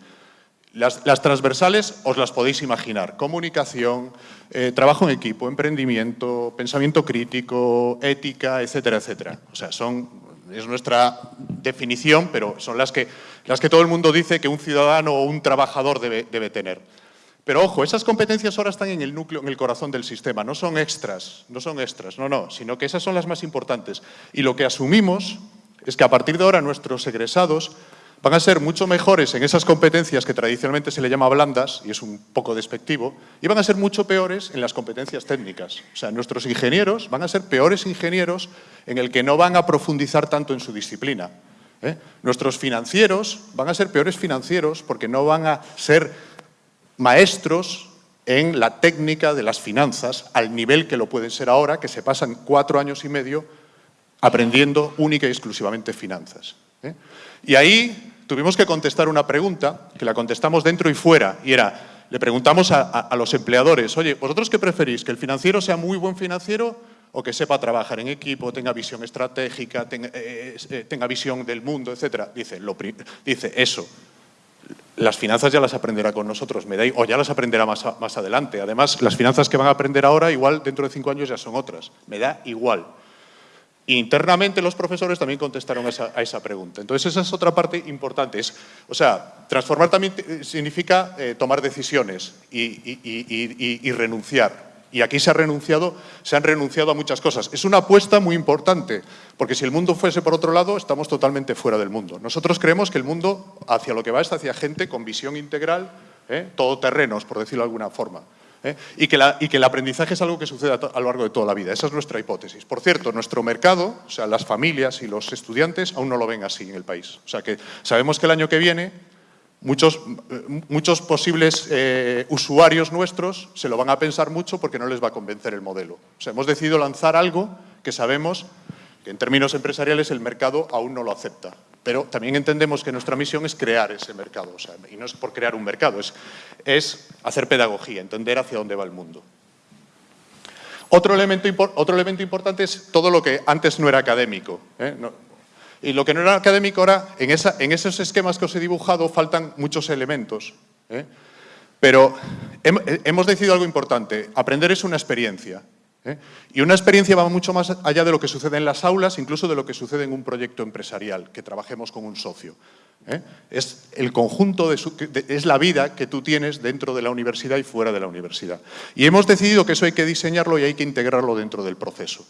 Las, transversales os las podéis imaginar, comunicación, eh, trabajo en equipo, emprendimiento, pensamiento crítico, ética, etcétera, etcétera. O sea, son es nuestra definición, pero son las que, las que todo el mundo dice que un ciudadano o un trabajador debe, debe tener. Pero ojo, esas competencias ahora están en el núcleo, en el corazón del sistema, no son extras, no son extras, no, no, sino que esas son las más importantes. Y lo que asumimos es que a partir de ahora nuestros egresados van a ser mucho mejores en esas competencias que tradicionalmente se le llama blandas, y es un poco despectivo, y van a ser mucho peores en las competencias técnicas. O sea, nuestros ingenieros van a ser peores ingenieros en el que no van a profundizar tanto en su disciplina. ¿eh? Nuestros financieros van a ser peores financieros porque no van a ser maestros en la técnica de las finanzas al nivel que lo pueden ser ahora, que se pasan cuatro años y medio aprendiendo única y exclusivamente finanzas. ¿eh? Y ahí tuvimos que contestar una pregunta, que la contestamos dentro y fuera, y era, le preguntamos a, los empleadores, oye, ¿vosotros qué preferís? ¿Que el financiero sea muy buen financiero o que sepa trabajar en equipo, tenga visión estratégica, tenga, eh, eh, tenga visión del mundo, etcétera? Dice, eso, las finanzas ya las aprenderá con nosotros, me da, o ya las aprenderá más adelante. Además, las finanzas que van a aprender ahora, igual dentro de cinco años ya son otras. Me da igual. Internamente los profesores también contestaron a esa, pregunta. Entonces esa es otra parte importante. Es, o sea, transformar también significa eh, tomar decisiones y, renunciar. Y aquí se, ha renunciado, se han renunciado a muchas cosas. Es una apuesta muy importante, porque si el mundo fuese por otro lado, estamos totalmente fuera del mundo. Nosotros creemos que el mundo hacia lo que va es hacia gente con visión integral, ¿eh? todoterrenos, por decirlo de alguna forma. ¿Eh? y, que el aprendizaje es algo que sucede a, lo largo de toda la vida. Esa es nuestra hipótesis. Por cierto, nuestro mercado, o sea, las familias y los estudiantes aún no lo ven así en el país. O sea, que sabemos que el año que viene muchos, muchos posibles eh, usuarios nuestros se lo van a pensar mucho porque no les va a convencer el modelo. O sea, hemos decidido lanzar algo que sabemos en términos empresariales el mercado aún no lo acepta. Pero también entendemos que nuestra misión es crear ese mercado, y no es por crear un mercado, es, hacer pedagogía, entender hacia dónde va el mundo. Otro elemento, importante es todo lo que antes no era académico. ¿eh? No, y lo que no era académico ahora, en, esos esquemas que os he dibujado faltan muchos elementos. ¿eh? Pero hemos decidido algo importante, aprender es una experiencia. ¿Eh? Y una experiencia va mucho más allá de lo que sucede en las aulas, incluso de lo que sucede en un proyecto empresarial, que trabajemos con un socio. ¿eh? Es el conjunto, de, es la vida que tú tienes dentro de la universidad y fuera de la universidad. Y hemos decidido que eso hay que diseñarlo y hay que integrarlo dentro del proceso.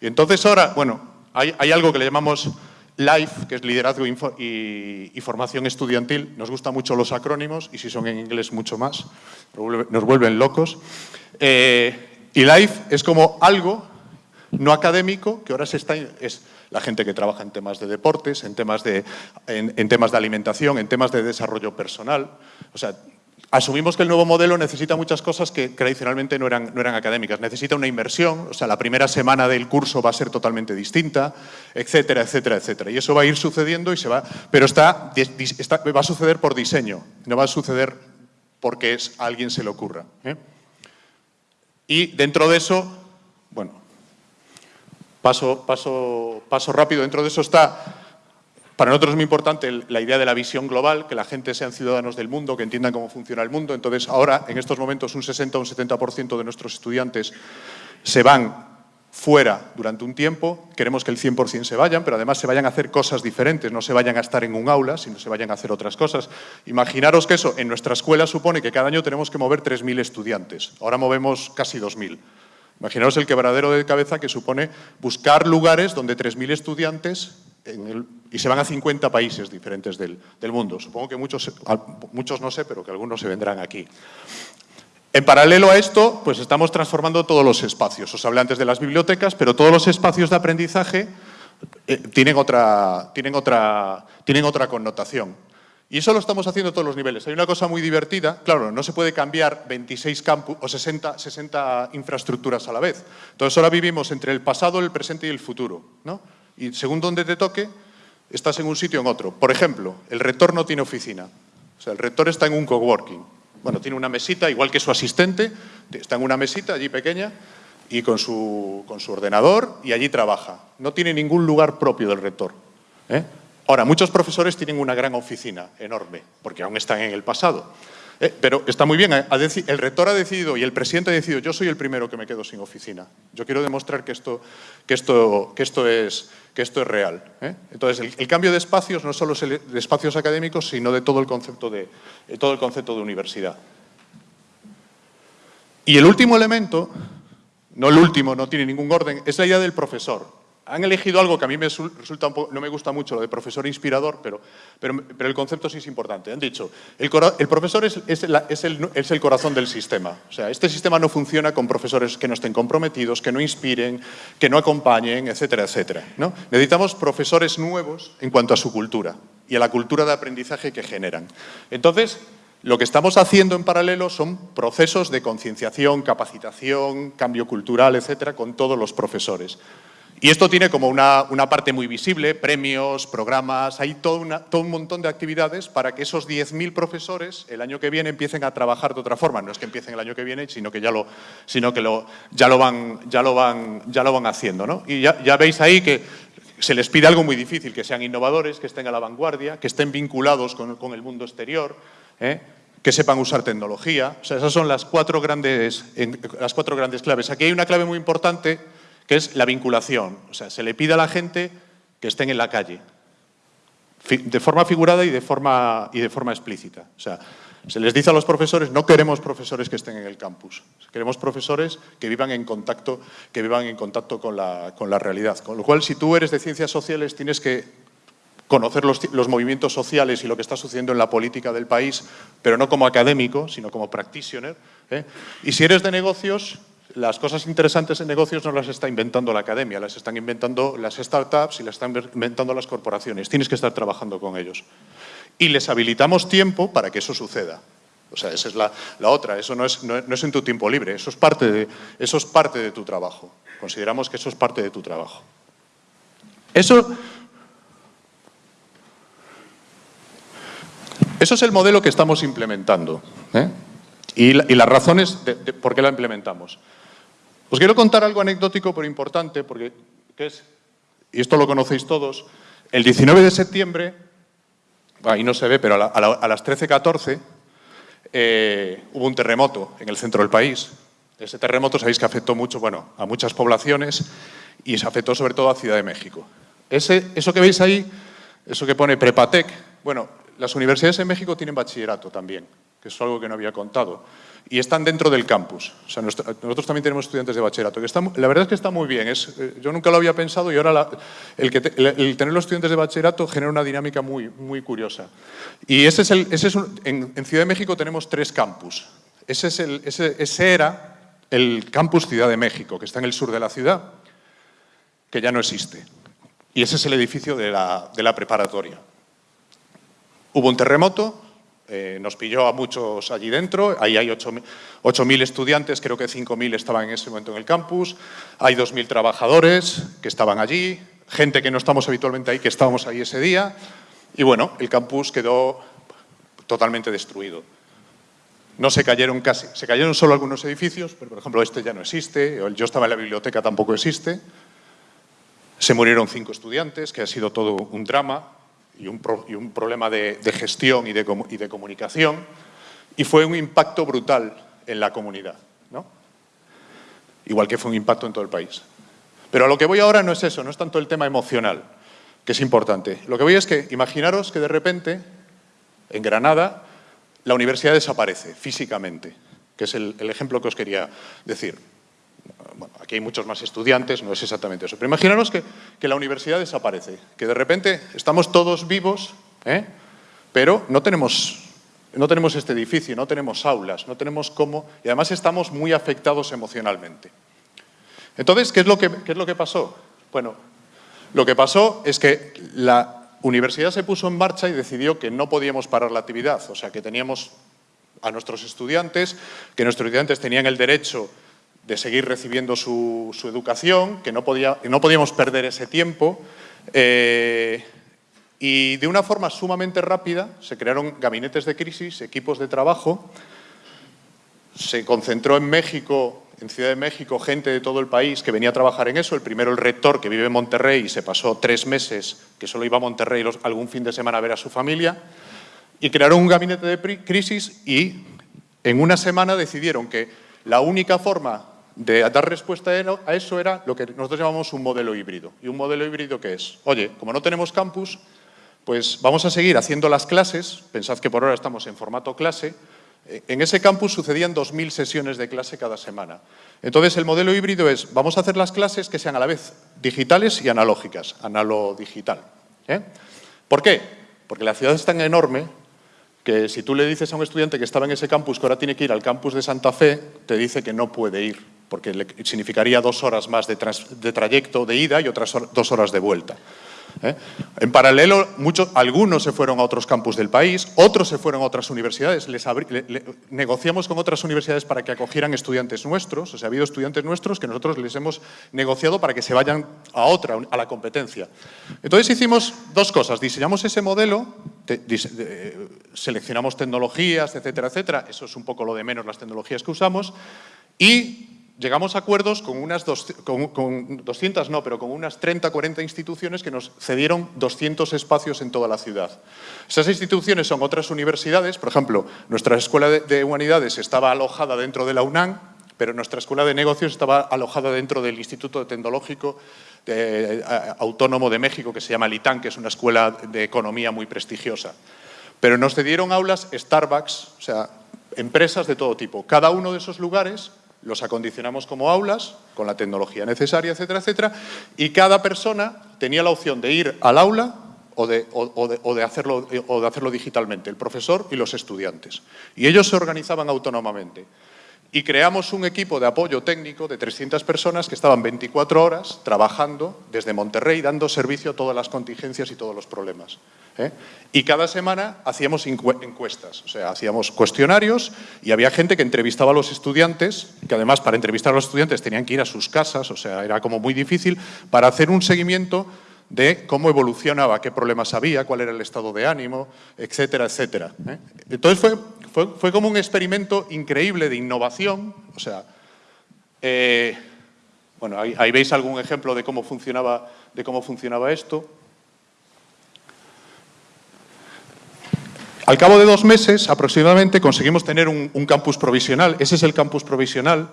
Y entonces ahora, bueno, hay, algo que le llamamos LIFE, que es liderazgo y, y, formación estudiantil. Nos gustan mucho los acrónimos y si son en inglés mucho más, nos vuelven locos. Eh, y LIFE es como algo no académico que ahora se está, es la gente que trabaja en temas de deportes, en temas de, en, temas de alimentación, en temas de desarrollo personal. O sea, asumimos que el nuevo modelo necesita muchas cosas que tradicionalmente no eran, no eran, académicas. Necesita una inversión, o sea, la primera semana del curso va a ser totalmente distinta, etcétera, etcétera, etcétera. Y eso va a ir sucediendo y se va, pero está, va a suceder por diseño, no va a suceder porque es, a alguien se le ocurra. ¿eh? Y dentro de eso, bueno, paso, paso, paso rápido, dentro de eso está para nosotros es muy importante la idea de la visión global, que la gente sean ciudadanos del mundo, que entiendan cómo funciona el mundo. Entonces, ahora, en estos momentos, un 60 o un 70% de nuestros estudiantes se van fuera durante un tiempo, queremos que el 100% se vayan, pero además se vayan a hacer cosas diferentes, no se vayan a estar en un aula, sino se vayan a hacer otras cosas. Imaginaros que eso, en nuestra escuela supone que cada año tenemos que mover 3.000 estudiantes, ahora movemos casi 2.000. Imaginaros el quebradero de cabeza que supone buscar lugares donde 3.000 estudiantes y se van a 50 países diferentes del, mundo. Supongo que muchos, muchos no sé, pero que algunos se vendrán aquí. En paralelo a esto, pues estamos transformando todos los espacios. Os hablé antes de las bibliotecas, pero todos los espacios de aprendizaje eh, tienen, otra, tienen, otra, tienen otra connotación. Y eso lo estamos haciendo a todos los niveles. Hay una cosa muy divertida, claro, no se puede cambiar 26 campus o 60, 60 infraestructuras a la vez. Entonces ahora vivimos entre el pasado, el presente y el futuro. ¿no? y según donde te toque, estás en un sitio o en otro. Por ejemplo, el rector no tiene oficina. O sea, el rector está en un coworking. Bueno, tiene una mesita, igual que su asistente, está en una mesita allí pequeña y con su, con su ordenador y allí trabaja. No tiene ningún lugar propio del rector. ¿eh? Ahora, muchos profesores tienen una gran oficina enorme, porque aún están en el pasado. Eh, pero está muy bien, el rector ha decidido y el presidente ha decidido, yo soy el primero que me quedo sin oficina. Yo quiero demostrar que esto, es, real. ¿eh? Entonces, el, cambio de espacios no solo es de espacios académicos, sino de todo el concepto de, todo el concepto de universidad. Y el último elemento, no el último, no tiene ningún orden, es la idea del profesor han elegido algo que a mí me resulta no me gusta mucho, lo de profesor inspirador, pero, el concepto sí es importante. Han dicho, el, profesor es, es, el, es, el, corazón del sistema. O sea, este sistema no funciona con profesores que no estén comprometidos, que no inspiren, que no acompañen, etcétera, etcétera. ¿no? Necesitamos profesores nuevos en cuanto a su cultura y a la cultura de aprendizaje que generan. Entonces, lo que estamos haciendo en paralelo son procesos de concienciación, capacitación, cambio cultural, etcétera, con todos los profesores. Y esto tiene como una, parte muy visible, premios, programas, hay todo, un montón de actividades para que esos 10.000 profesores el año que viene empiecen a trabajar de otra forma. No es que empiecen el año que viene, sino que ya lo, sino que lo, ya lo, van, ya lo, van, ya lo van haciendo. ¿no? Y ya, veis ahí que se les pide algo muy difícil, que sean innovadores, que estén a la vanguardia, que estén vinculados con, el mundo exterior, ¿eh? que sepan usar tecnología. Esas son las cuatro, grandes, las cuatro grandes claves. Aquí hay una clave muy importante que es la vinculación. O sea, se le pide a la gente que estén en la calle, de forma figurada y de forma, y de forma explícita. O sea, se les dice a los profesores, no queremos profesores que estén en el campus, queremos profesores que vivan en contacto, que vivan en contacto con, la, con la realidad. Con lo cual, si tú eres de ciencias sociales, tienes que conocer los, los, movimientos sociales y lo que está sucediendo en la política del país, pero no como académico, sino como practitioner. ¿eh? Y si eres de negocios, las cosas interesantes en negocios no las está inventando la academia, las están inventando las startups y las están inventando las corporaciones. Tienes que estar trabajando con ellos. Y les habilitamos tiempo para que eso suceda. O sea, esa es la, otra. Eso no es, no, es, en tu tiempo libre, eso es, parte de, eso es parte de tu trabajo. Consideramos que eso es parte de tu trabajo. Eso, eso es el modelo que estamos implementando. ¿eh? Y, las razones por qué la implementamos. Os quiero contar algo anecdótico pero importante, porque es, y esto lo conocéis todos, el 19 de septiembre, ahí no se ve, pero a, las 13.14 eh, hubo un terremoto en el centro del país. Ese terremoto sabéis que afectó mucho, bueno, a muchas poblaciones y se afectó sobre todo a Ciudad de México. Eso que veis ahí, eso que pone Prepatec, bueno, las universidades en México tienen bachillerato también, que es algo que no había contado y están dentro del campus. O sea, nosotros también tenemos estudiantes de bachillerato. Que la verdad es que está muy bien. Es, eh, yo nunca lo había pensado y ahora el, que el, tener los estudiantes de bachillerato genera una dinámica muy, muy curiosa. Y ese es el, ese es en, Ciudad de México tenemos tres campus. Ese, es el, ese, ese era el campus Ciudad de México, que está en el sur de la ciudad, que ya no existe. Y ese es el edificio de la, de la preparatoria. Hubo un terremoto, eh, nos pilló a muchos allí dentro, ahí hay 8.000 estudiantes, creo que 5.000 estaban en ese momento en el campus, hay 2.000 trabajadores que estaban allí, gente que no estamos habitualmente ahí, que estábamos ahí ese día, y bueno, el campus quedó totalmente destruido. no se cayeron casi, se cayeron solo algunos edificios, pero por ejemplo este ya no existe, yo estaba en la biblioteca tampoco existe. Se murieron cinco estudiantes, que ha sido todo un drama y un, problema de, gestión y de, y de, comunicación, y fue un impacto brutal en la comunidad, ¿no? igual que fue un impacto en todo el país. Pero a lo que voy ahora no es eso, no es tanto el tema emocional, que es importante. Lo que voy es que imaginaros que de repente, en Granada, la universidad desaparece físicamente, que es el, ejemplo que os quería decir. Bueno, aquí hay muchos más estudiantes, no es exactamente eso. Pero imaginaros que, la universidad desaparece, que de repente estamos todos vivos, ¿eh? pero no tenemos, no tenemos este edificio, no tenemos aulas, no tenemos cómo, y además estamos muy afectados emocionalmente. Entonces, ¿qué es lo que, qué es lo que pasó? Bueno, lo que pasó es que la universidad se puso en marcha y decidió que no podíamos parar la actividad, o sea, que teníamos a nuestros estudiantes, que nuestros estudiantes tenían el derecho de seguir recibiendo su, educación, que no, podía, no, podíamos perder ese tiempo. Eh, y de una forma sumamente rápida se crearon gabinetes de crisis, equipos de trabajo. Se concentró en México en Ciudad de México gente de todo el país que venía a trabajar en eso. El primero, el rector, que vive en Monterrey y se pasó tres meses, que solo iba a Monterrey algún fin de semana a ver a su familia. Y crearon un gabinete de crisis y en una semana decidieron que la única forma de dar respuesta a eso era lo que nosotros llamamos un modelo híbrido. ¿Y un modelo híbrido qué es? Oye, como no tenemos campus, pues vamos a seguir haciendo las clases, pensad que por ahora estamos en formato clase, en ese campus sucedían 2.000 sesiones de clase cada semana. Entonces, el modelo híbrido es, vamos a hacer las clases que sean a la vez digitales y analógicas, analo-digital. ¿eh? ¿Por qué? Porque la ciudad es tan enorme que si tú le dices a un estudiante que estaba en ese campus que ahora tiene que ir al campus de Santa Fe, te dice que no puede ir, porque le significaría dos horas más de, de trayecto de ida y otras dos horas de vuelta. ¿eh? En paralelo, muchos, algunos se fueron a otros campus del país, otros se fueron a otras universidades. Les negociamos con otras universidades para que acogieran estudiantes nuestros. O sea, ha habido estudiantes nuestros que nosotros les hemos negociado para que se vayan a otra, a la competencia. Entonces hicimos dos cosas. Diseñamos ese modelo, seleccionamos tecnologías, etcétera, etcétera. Eso es un poco lo de menos las tecnologías que usamos. Y llegamos a acuerdos con unas con, 200, no, pero con unas 30, 40 instituciones que nos cedieron 200 espacios en toda la ciudad. Esas instituciones son otras universidades, por ejemplo, nuestra Escuela de, Humanidades estaba alojada dentro de la UNAM, pero nuestra Escuela de Negocios estaba alojada dentro del Instituto Tecnológico Autónomo de México, que se llama LITAN, que es una escuela de economía muy prestigiosa. Pero nos cedieron aulas Starbucks, o sea, empresas de todo tipo. Cada uno de esos lugares los acondicionamos como aulas, con la tecnología necesaria, etcétera, etcétera, y cada persona tenía la opción de ir al aula o de, hacerlo, o de hacerlo digitalmente, el profesor y los estudiantes. Y ellos se organizaban autónomamente. Y creamos un equipo de apoyo técnico de 300 personas que estaban 24 horas trabajando desde Monterrey, dando servicio a todas las contingencias y todos los problemas. ¿eh? Y cada semana hacíamos encuestas, o sea, hacíamos cuestionarios y había gente que entrevistaba a los estudiantes, que además para entrevistar a los estudiantes tenían que ir a sus casas, o sea, era como muy difícil, para hacer un seguimiento de cómo evolucionaba, qué problemas había, cuál era el estado de ánimo, etcétera, etcétera. ¿eh? Entonces fue fue, como un experimento increíble de innovación. O sea, eh, bueno, ahí, veis algún ejemplo de cómo funcionaba, de cómo funcionaba esto. Al cabo de dos meses, aproximadamente, conseguimos tener un campus provisional. Ese es el campus provisional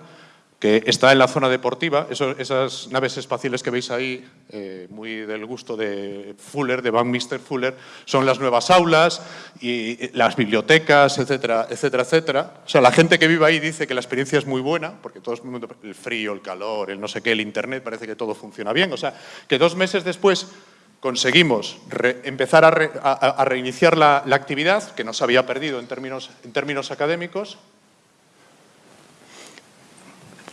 que está en la zona deportiva. esas naves espaciales que veis ahí, eh, muy del gusto de Fuller, de Mr. Fuller, son las nuevas aulas y las bibliotecas, etcétera, etcétera, etcétera. O sea, la gente que vive ahí dice que la experiencia es muy buena, porque todo el mundo, el frío, el calor, el no sé qué, el internet, parece que todo funciona bien. O sea, que dos meses después conseguimos empezar a, reiniciar la, la, actividad, que no se había perdido en términos, en términos académicos,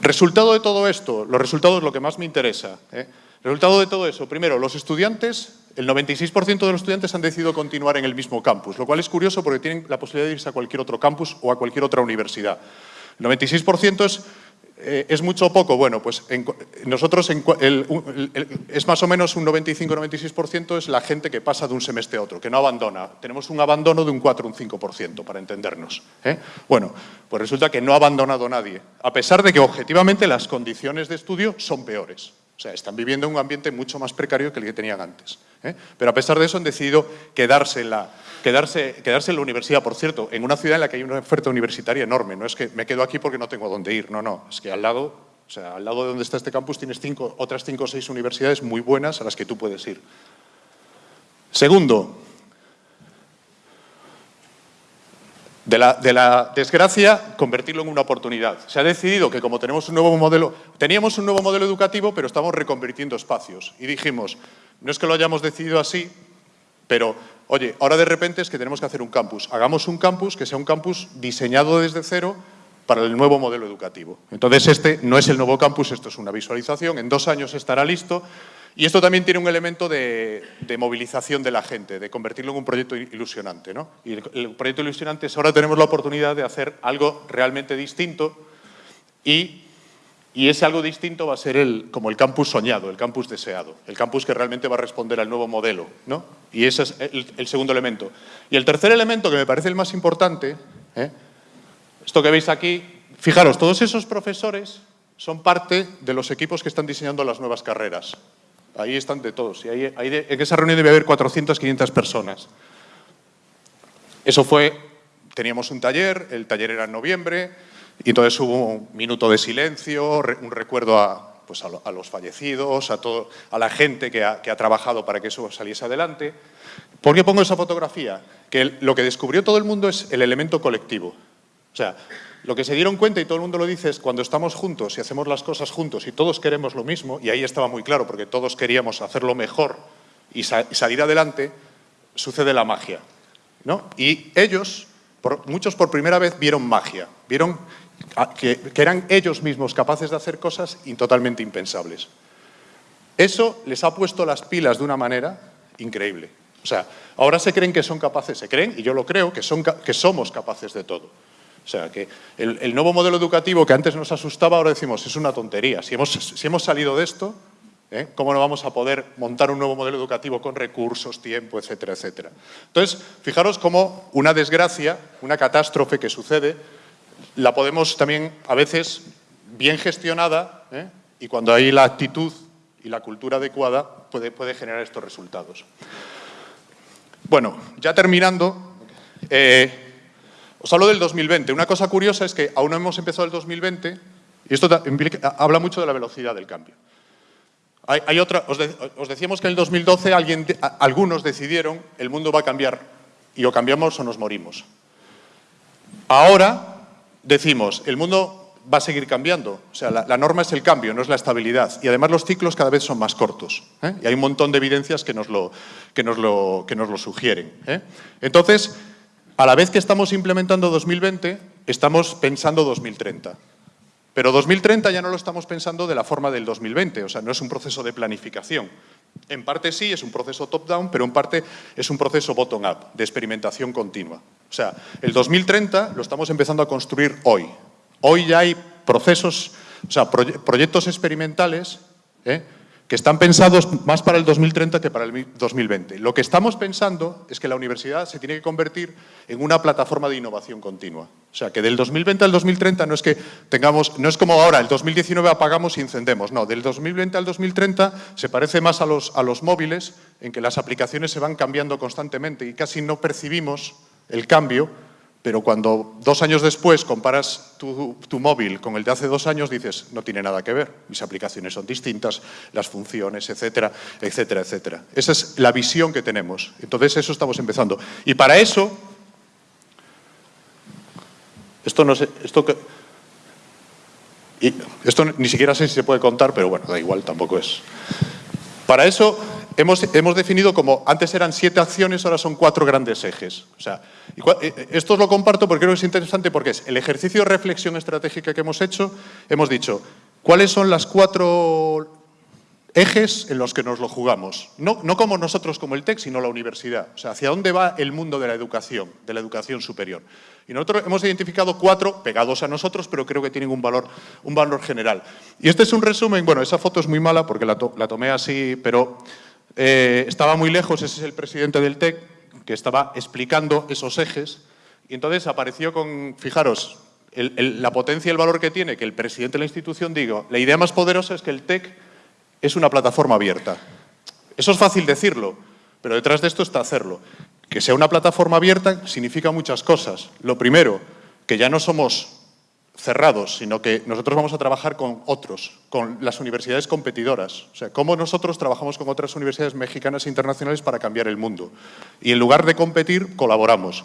Resultado de todo esto, los resultados es lo que más me interesa. ¿eh? Resultado de todo eso, primero, los estudiantes, el 96% de los estudiantes han decidido continuar en el mismo campus, lo cual es curioso porque tienen la posibilidad de irse a cualquier otro campus o a cualquier otra universidad. El 96% es eh, ¿Es mucho o poco? Bueno, pues nosotros es más o menos un 95-96% es la gente que pasa de un semestre a otro, que no abandona. Tenemos un abandono de un 4 un 5%, para entendernos. ¿eh? Bueno, pues resulta que no ha abandonado nadie, a pesar de que objetivamente las condiciones de estudio son peores. O sea, están viviendo en un ambiente mucho más precario que el que tenían antes. ¿eh? Pero a pesar de eso han decidido quedarse en la quedarse, quedarse en la universidad, por cierto, en una ciudad en la que hay una oferta universitaria enorme. No es que me quedo aquí porque no tengo dónde ir, no, no. Es que al lado, o sea, al lado de donde está este campus tienes cinco, otras cinco o seis universidades muy buenas a las que tú puedes ir. Segundo, de la, de la, desgracia, convertirlo en una oportunidad. Se ha decidido que como tenemos un nuevo modelo, teníamos un nuevo modelo educativo, pero estamos reconvirtiendo espacios. Y dijimos, no es que lo hayamos decidido así, pero Oye, ahora de repente es que tenemos que hacer un campus. Hagamos un campus que sea un campus diseñado desde cero para el nuevo modelo educativo. Entonces, este no es el nuevo campus, esto es una visualización. En dos años estará listo. Y esto también tiene un elemento de, movilización de la gente, de convertirlo en un proyecto ilusionante. ¿no? Y el, proyecto ilusionante es ahora tenemos la oportunidad de hacer algo realmente distinto y y ese algo distinto va a ser el, como el campus soñado, el campus deseado, el campus que realmente va a responder al nuevo modelo. ¿no? Y ese es el, segundo elemento. Y el tercer elemento, que me parece el más importante, ¿eh? esto que veis aquí, fijaros, todos esos profesores son parte de los equipos que están diseñando las nuevas carreras. Ahí están de todos. Y ahí, en esa reunión debe haber 400, 500 personas. Eso fue, teníamos un taller, el taller era en noviembre, y entonces hubo un minuto de silencio, un recuerdo a, pues a, los fallecidos, a, todo, a la gente que ha, trabajado para que eso saliese adelante. ¿Por qué pongo esa fotografía? Que lo que descubrió todo el mundo es el elemento colectivo. O sea, lo que se dieron cuenta, y todo el mundo lo dice, es cuando estamos juntos y hacemos las cosas juntos y todos queremos lo mismo, y ahí estaba muy claro, porque todos queríamos hacerlo mejor y, salir adelante, sucede la magia. ¿no? Y ellos, muchos por primera vez, vieron magia, vieron que, eran ellos mismos capaces de hacer cosas totalmente impensables. Eso les ha puesto las pilas de una manera increíble. O sea, ahora se creen que son capaces, se creen, y yo lo creo, que, son, que somos capaces de todo. O sea, que el, nuevo modelo educativo que antes nos asustaba, ahora decimos, es una tontería. Si hemos, si hemos salido de esto, ¿eh? ¿cómo no vamos a poder montar un nuevo modelo educativo con recursos, tiempo, etcétera, etcétera? Entonces, fijaros cómo una desgracia, una catástrofe que sucede, la podemos también, a veces, bien gestionada, ¿eh? y cuando hay la actitud y la cultura adecuada, puede, puede generar estos resultados. Bueno, ya terminando, eh, os hablo del 2020. Una cosa curiosa es que aún no hemos empezado el 2020, y esto habla mucho de la velocidad del cambio. Hay, otra, os, decíamos que en el 2012 alguien, algunos decidieron el mundo va a cambiar y o cambiamos o nos morimos. Ahora decimos, el mundo va a seguir cambiando. O sea, la, norma es el cambio, no es la estabilidad. Y además los ciclos cada vez son más cortos. ¿eh? Y hay un montón de evidencias que nos lo, que nos lo, que nos lo sugieren. ¿eh? Entonces, a la vez que estamos implementando 2020, estamos pensando 2030. Pero 2030 ya no lo estamos pensando de la forma del 2020, o sea, no es un proceso de planificación. En parte sí, es un proceso top-down, pero en parte es un proceso bottom-up, de experimentación continua. O sea, el 2030 lo estamos empezando a construir hoy. Hoy ya hay procesos, o sea, proyectos experimentales ¿eh? Que están pensados más para el 2030 que para el 2020. Lo que estamos pensando es que la universidad se tiene que convertir en una plataforma de innovación continua. O sea, que del 2020 al 2030 no es que tengamos, no es como ahora, el 2019 apagamos y encendemos. No, del 2020 al 2030 se parece más a los, a los móviles, en que las aplicaciones se van cambiando constantemente y casi no percibimos el cambio, pero cuando dos años después comparas tu, móvil con el de hace dos años, dices, no tiene nada que ver, mis aplicaciones son distintas, las funciones, etcétera, etcétera, etcétera. Esa es la visión que tenemos. Entonces, eso estamos empezando. Y para eso, esto no sé, esto que... esto ni siquiera sé si se puede contar, pero bueno, da igual, tampoco es. Para eso hemos, hemos, definido como, antes eran siete acciones, ahora son cuatro grandes ejes. O sea, eh, eh, esto os lo comparto porque creo que es interesante porque es el ejercicio de reflexión estratégica que hemos hecho, hemos dicho, ¿cuáles son las cuatro ejes en los que nos lo jugamos. No, no como nosotros, como el TEC, sino la universidad. O sea, hacia dónde va el mundo de la educación, de la educación superior. Y nosotros hemos identificado cuatro pegados a nosotros, pero creo que tienen un valor, un valor general. Y este es un resumen, bueno, esa foto es muy mala porque la, tomé así, pero eh, estaba muy lejos, ese es el presidente del TEC, que estaba explicando esos ejes, y entonces apareció con, fijaros, la potencia y el valor que tiene que el presidente de la institución diga, la idea más poderosa es que el TEC es una plataforma abierta. Eso es fácil decirlo, pero detrás de esto está hacerlo. Que sea una plataforma abierta significa muchas cosas. Lo primero, que ya no somos cerrados, sino que nosotros vamos a trabajar con otros, con las universidades competidoras. O sea, cómo nosotros trabajamos con otras universidades mexicanas e internacionales para cambiar el mundo. Y en lugar de competir, colaboramos.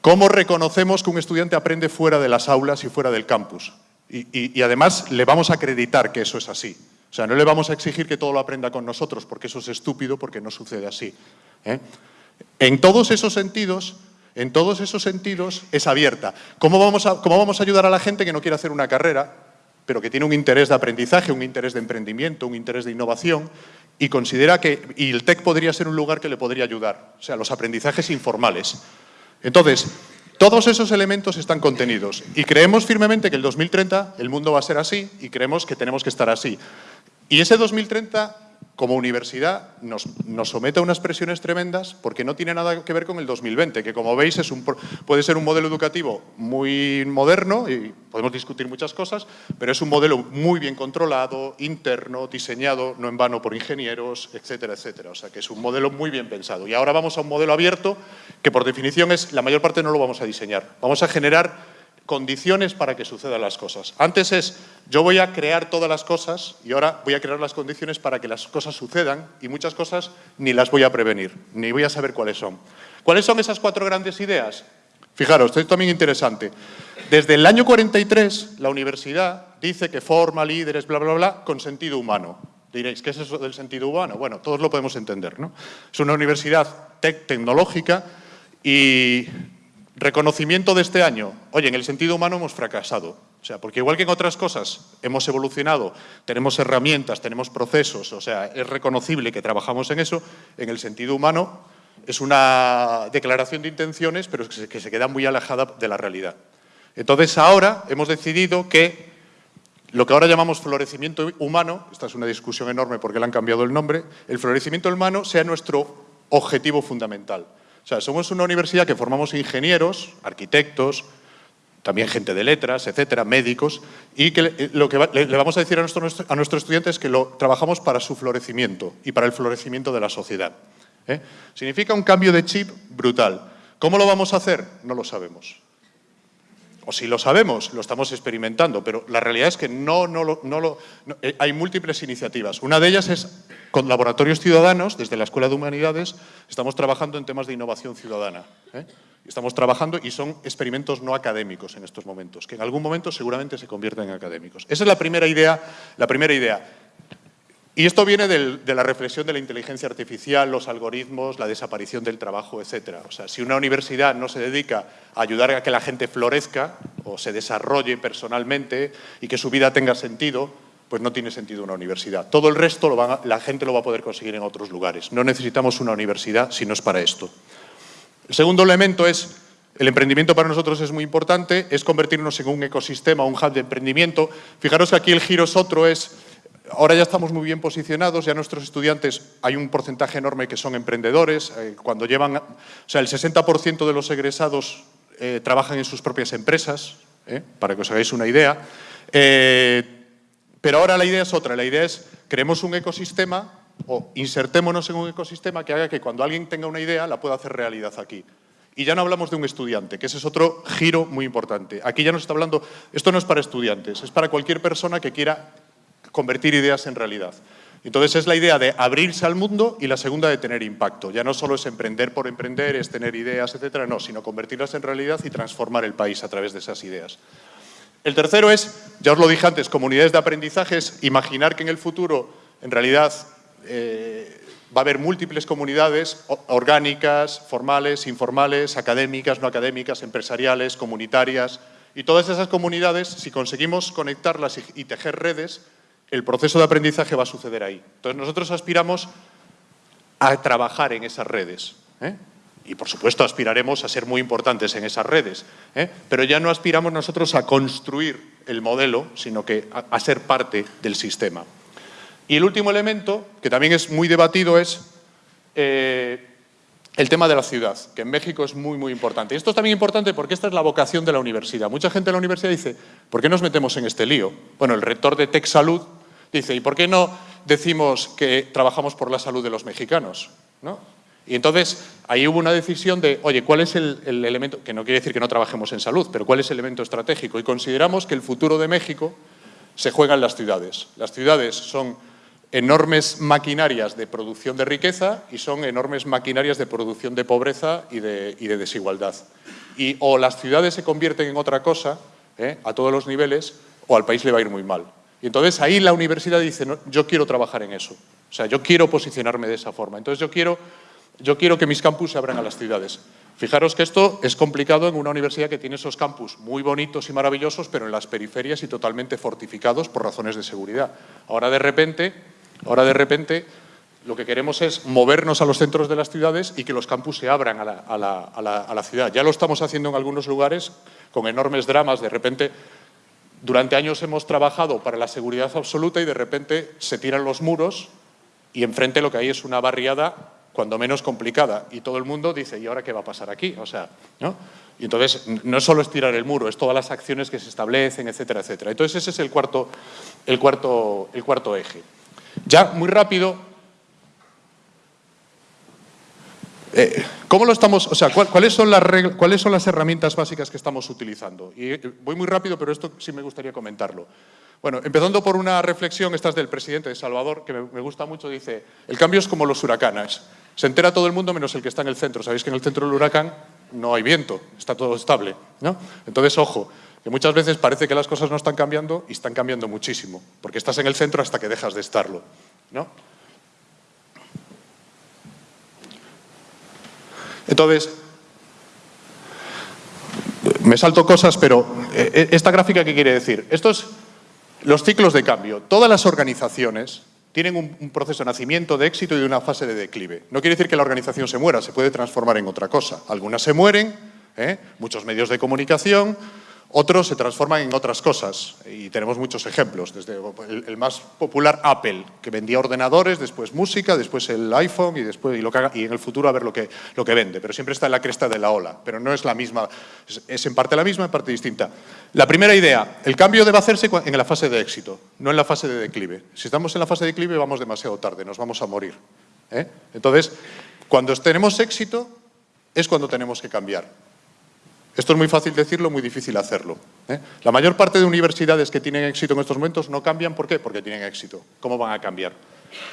¿Cómo reconocemos que un estudiante aprende fuera de las aulas y fuera del campus? Y, además le vamos a acreditar que eso es así. O sea, no le vamos a exigir que todo lo aprenda con nosotros, porque eso es estúpido, porque no sucede así. ¿eh? En todos esos sentidos, en todos esos sentidos es abierta. ¿Cómo vamos, a, ¿Cómo vamos a ayudar a la gente que no quiere hacer una carrera, pero que tiene un interés de aprendizaje, un interés de emprendimiento, un interés de innovación, y considera que el TEC podría ser un lugar que le podría ayudar, o sea, los aprendizajes informales. Entonces, todos esos elementos están contenidos y creemos firmemente que el 2030 el mundo va a ser así y creemos que tenemos que estar así. Y ese 2030, como universidad, nos, somete a unas presiones tremendas porque no tiene nada que ver con el 2020, que como veis es un, puede ser un modelo educativo muy moderno y podemos discutir muchas cosas, pero es un modelo muy bien controlado, interno, diseñado, no en vano por ingenieros, etcétera, etcétera. O sea, que es un modelo muy bien pensado. Y ahora vamos a un modelo abierto que por definición es, la mayor parte no lo vamos a diseñar. Vamos a generar condiciones para que sucedan las cosas. Antes es, yo voy a crear todas las cosas y ahora voy a crear las condiciones para que las cosas sucedan y muchas cosas ni las voy a prevenir, ni voy a saber cuáles son. ¿Cuáles son esas cuatro grandes ideas? Fijaros, esto es también interesante. Desde el año 43, la universidad dice que forma líderes, bla, bla, bla, con sentido humano. Diréis, ¿qué es eso del sentido humano? Bueno, todos lo podemos entender, ¿no? Es una universidad tecnológica y Reconocimiento de este año. Oye, en el sentido humano hemos fracasado. O sea, porque igual que en otras cosas hemos evolucionado, tenemos herramientas, tenemos procesos, o sea, es reconocible que trabajamos en eso, en el sentido humano es una declaración de intenciones, pero que se queda muy alejada de la realidad. Entonces, ahora hemos decidido que lo que ahora llamamos florecimiento humano, esta es una discusión enorme porque le han cambiado el nombre, el florecimiento humano sea nuestro objetivo fundamental. O sea, somos una universidad que formamos ingenieros, arquitectos, también gente de letras, etcétera, médicos, y que lo que le, vamos a decir a nuestro, a nuestros estudiantes es que trabajamos para su florecimiento y para el florecimiento de la sociedad. ¿eh? Significa un cambio de chip brutal. ¿Cómo lo vamos a hacer? No lo sabemos. O si lo sabemos, lo estamos experimentando, pero la realidad es que no, no, lo, no eh, hay múltiples iniciativas. Una de ellas es con laboratorios ciudadanos, desde la Escuela de Humanidades, estamos trabajando en temas de innovación ciudadana. ¿eh? Estamos trabajando y son experimentos no académicos en estos momentos, que en algún momento seguramente se convierten en académicos. Esa es la primera idea. La primera idea. Y esto viene de la reflexión de la inteligencia artificial, los algoritmos, la desaparición del trabajo, etc. O sea, si una universidad no se dedica a ayudar a que la gente florezca o se desarrolle personalmente y que su vida tenga sentido, pues no tiene sentido una universidad. Todo el resto la gente lo va a poder conseguir en otros lugares. No necesitamos una universidad si no es para esto. El segundo elemento es, el emprendimiento para nosotros es muy importante, es convertirnos en un ecosistema, un hub de emprendimiento. Fijaros que aquí el giro es otro, es, ahora ya estamos muy bien posicionados, ya nuestros estudiantes, hay un porcentaje enorme que son emprendedores, eh, cuando llevan, o sea, el 60% de los egresados eh, trabajan en sus propias empresas, eh, para que os hagáis una idea. Pero ahora la idea es otra, la idea es creemos un ecosistema o insertémonos en un ecosistema que haga que cuando alguien tenga una idea la pueda hacer realidad aquí. Y ya no hablamos de un estudiante, que ese es otro giro muy importante. Aquí ya nos está hablando, esto no es para estudiantes, es para cualquier persona que quiera convertir ideas en realidad. Entonces es la idea de abrirse al mundo y la segunda de tener impacto. Ya no solo es emprender por emprender, es tener ideas, etcétera, no, sino convertirlas en realidad y transformar el país a través de esas ideas. El tercero es, ya os lo dije antes, comunidades de aprendizajes, imaginar que en el futuro, en realidad, eh, va a haber múltiples comunidades orgánicas, formales, informales, académicas, no académicas, empresariales, comunitarias, y todas esas comunidades, si conseguimos conectarlas y, tejer redes, el proceso de aprendizaje va a suceder ahí. Entonces, nosotros aspiramos a trabajar en esas redes. ¿eh? Y, por supuesto, aspiraremos a ser muy importantes en esas redes. ¿eh? Pero ya no aspiramos nosotros a construir el modelo, sino que a, ser parte del sistema. Y el último elemento, que también es muy debatido, es eh, el tema de la ciudad, que en México es muy, muy importante. Y esto es también importante porque esta es la vocación de la universidad. Mucha gente en la universidad dice, ¿por qué nos metemos en este lío? Bueno, el rector de Tech Salud dice, ¿y por qué no decimos que trabajamos por la salud de los mexicanos? ¿No? Y entonces ahí hubo una decisión de, oye, ¿cuál es el, elemento? Que no quiere decir que no trabajemos en salud, pero ¿cuál es el elemento estratégico? Y consideramos que el futuro de México se juega en las ciudades. Las ciudades son enormes maquinarias de producción de riqueza y son enormes maquinarias de producción de pobreza y de, desigualdad. Y o las ciudades se convierten en otra cosa, ¿eh? a todos los niveles, o al país le va a ir muy mal. Y entonces ahí la universidad dice, yo quiero trabajar en eso. O sea, yo quiero posicionarme de esa forma. Entonces yo quiero yo quiero que mis campus se abran a las ciudades. Fijaros que esto es complicado en una universidad que tiene esos campus muy bonitos y maravillosos, pero en las periferias y totalmente fortificados por razones de seguridad. Ahora de repente, ahora de repente lo que queremos es movernos a los centros de las ciudades y que los campus se abran a la, ciudad. Ya lo estamos haciendo en algunos lugares con enormes dramas. De repente, durante años hemos trabajado para la seguridad absoluta y de repente se tiran los muros y enfrente lo que hay es una barriada cuando menos complicada. Y todo el mundo dice, ¿y ahora qué va a pasar aquí? O sea, ¿no? Y entonces no es estirar el muro, es todas las acciones que se establecen, etcétera, etcétera. Entonces ese es el cuarto, el cuarto, el cuarto eje. Ya muy rápido, eh, ¿Cómo lo estamos, o sea, ¿cuáles, son las ¿cuáles son las herramientas básicas que estamos utilizando? Y eh, voy muy rápido, pero esto sí me gustaría comentarlo. Bueno, empezando por una reflexión, esta es del presidente de Salvador, que me, gusta mucho, dice, el cambio es como los huracanes. Se entera todo el mundo menos el que está en el centro. Sabéis que en el centro del huracán no hay viento, está todo estable. ¿no? Entonces, ojo, que muchas veces parece que las cosas no están cambiando y están cambiando muchísimo, porque estás en el centro hasta que dejas de estarlo. ¿no? Entonces, me salto cosas, pero eh, eh, esta gráfica, ¿qué quiere decir? Esto es los ciclos de cambio. Todas las organizaciones tienen un, proceso de nacimiento, de éxito y de una fase de declive. No quiere decir que la organización se muera, se puede transformar en otra cosa. Algunas se mueren, ¿eh? muchos medios de comunicación, otros se transforman en otras cosas y tenemos muchos ejemplos, desde el, más popular Apple, que vendía ordenadores, después música, después el iPhone y, después, y, lo que y en el futuro a ver lo que, lo que vende, pero siempre está en la cresta de la ola, pero no es la misma, es, en parte la misma, en parte distinta. La primera idea, el cambio debe hacerse en la fase de éxito, no en la fase de declive. Si estamos en la fase de declive vamos demasiado tarde, nos vamos a morir. ¿eh? Entonces, cuando tenemos éxito es cuando tenemos que cambiar. Esto es muy fácil decirlo, muy difícil hacerlo. ¿eh? La mayor parte de universidades que tienen éxito en estos momentos no cambian. ¿Por qué? Porque tienen éxito. ¿Cómo van a cambiar?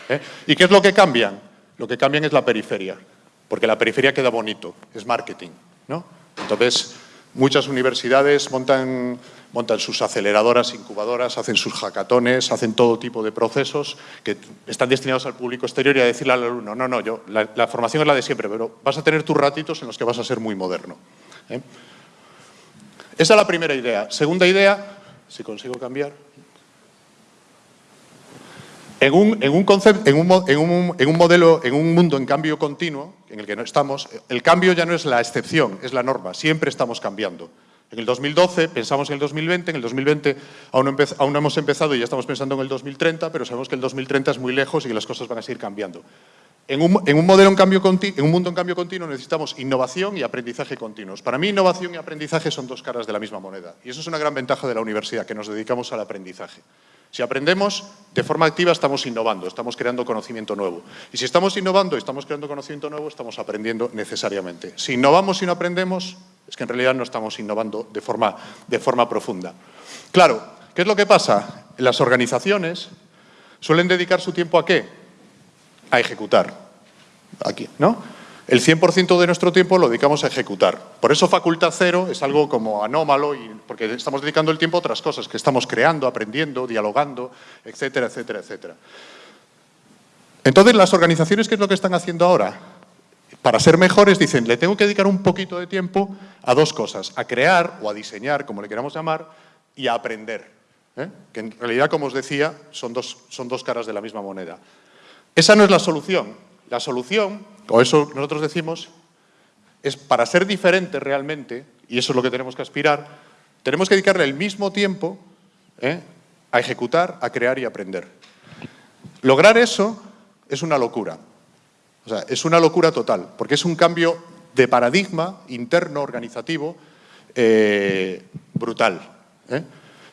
¿Eh? ¿Y qué es lo que cambian? Lo que cambian es la periferia, porque la periferia queda bonito, es marketing. ¿no? Entonces, muchas universidades montan, montan sus aceleradoras, incubadoras, hacen sus hackatones, hacen todo tipo de procesos que están destinados al público exterior y a decirle al alumno, no, no, yo, la, la formación es la de siempre, pero vas a tener tus ratitos en los que vas a ser muy moderno. ¿Eh? Esa es la primera idea. Segunda idea, si consigo cambiar. En un, concepto, en, un, modelo, en un mundo en cambio continuo, en el que no estamos, el cambio ya no es la excepción, es la norma. Siempre estamos cambiando. En el 2012 pensamos en el 2020, en el 2020 aún aún hemos empezado y ya estamos pensando en el 2030, pero sabemos que el 2030 es muy lejos y que las cosas van a seguir cambiando. En un, mundo en cambio continuo necesitamos innovación y aprendizaje continuos. Para mí, innovación y aprendizaje son dos caras de la misma moneda. Y eso es una gran ventaja de la universidad, que nos dedicamos al aprendizaje. Si aprendemos, de forma activa estamos innovando, estamos creando conocimiento nuevo. Y si estamos innovando y estamos creando conocimiento nuevo, estamos aprendiendo necesariamente. Si innovamos y no aprendemos, es que en realidad no estamos innovando de forma profunda. Claro, ¿qué es lo que pasa? Las organizaciones suelen dedicar su tiempo a qué? A ejecutar. Aquí, ¿no? El 100% de nuestro tiempo lo dedicamos a ejecutar. Por eso facultad cero es algo como anómalo, porque estamos dedicando el tiempo a otras cosas, que estamos creando, aprendiendo, dialogando, etcétera, etcétera, etcétera. Entonces, las organizaciones, ¿qué es lo que están haciendo ahora? Para ser mejores, dicen, le tengo que dedicar un poquito de tiempo a dos cosas, a crear o a diseñar, como le queramos llamar, y a aprender. ¿eh? que en realidad, como os decía, son dos, son dos caras de la misma moneda. Esa no es la solución. La solución, o eso nosotros decimos, es para ser diferente realmente, y eso es lo que tenemos que aspirar, tenemos que dedicarle el mismo tiempo ¿eh? a ejecutar, a crear y aprender. Lograr eso es una locura. O sea, es una locura total, porque es un cambio de paradigma interno, organizativo, eh, brutal. ¿eh?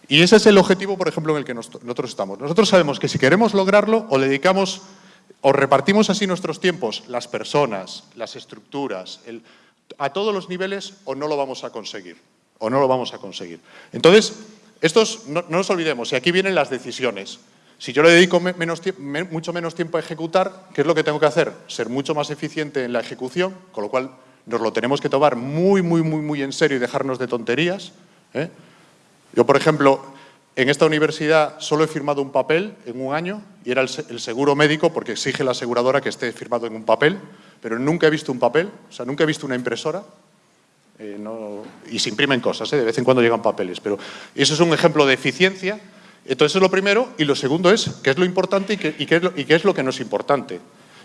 Y ese es el objetivo, por ejemplo, en el que nosotros estamos. Nosotros sabemos que si queremos lograrlo, o le dedicamos, o repartimos así nuestros tiempos, las personas, las estructuras, a todos los niveles, o no lo vamos a conseguir. O no lo vamos a conseguir. Entonces, estos, no, nos olvidemos, y aquí vienen las decisiones. Si yo le dedico mucho menos tiempo a ejecutar, ¿qué es lo que tengo que hacer? Ser mucho más eficiente en la ejecución, con lo cual nos lo tenemos que tomar muy, muy, muy, muy en serio y dejarnos de tonterías. ¿eh? Yo, por ejemplo, en esta universidad solo he firmado un papel en un año y era el, seguro médico porque exige la aseguradora que esté firmado en un papel, pero nunca he visto un papel, o sea, nunca he visto una impresora. Eh, y se imprimen cosas, ¿eh? de vez en cuando llegan papeles, pero eso es un ejemplo de eficiencia. Entonces es lo primero y lo segundo es qué es lo importante y qué, es, lo, y qué es lo que no es importante.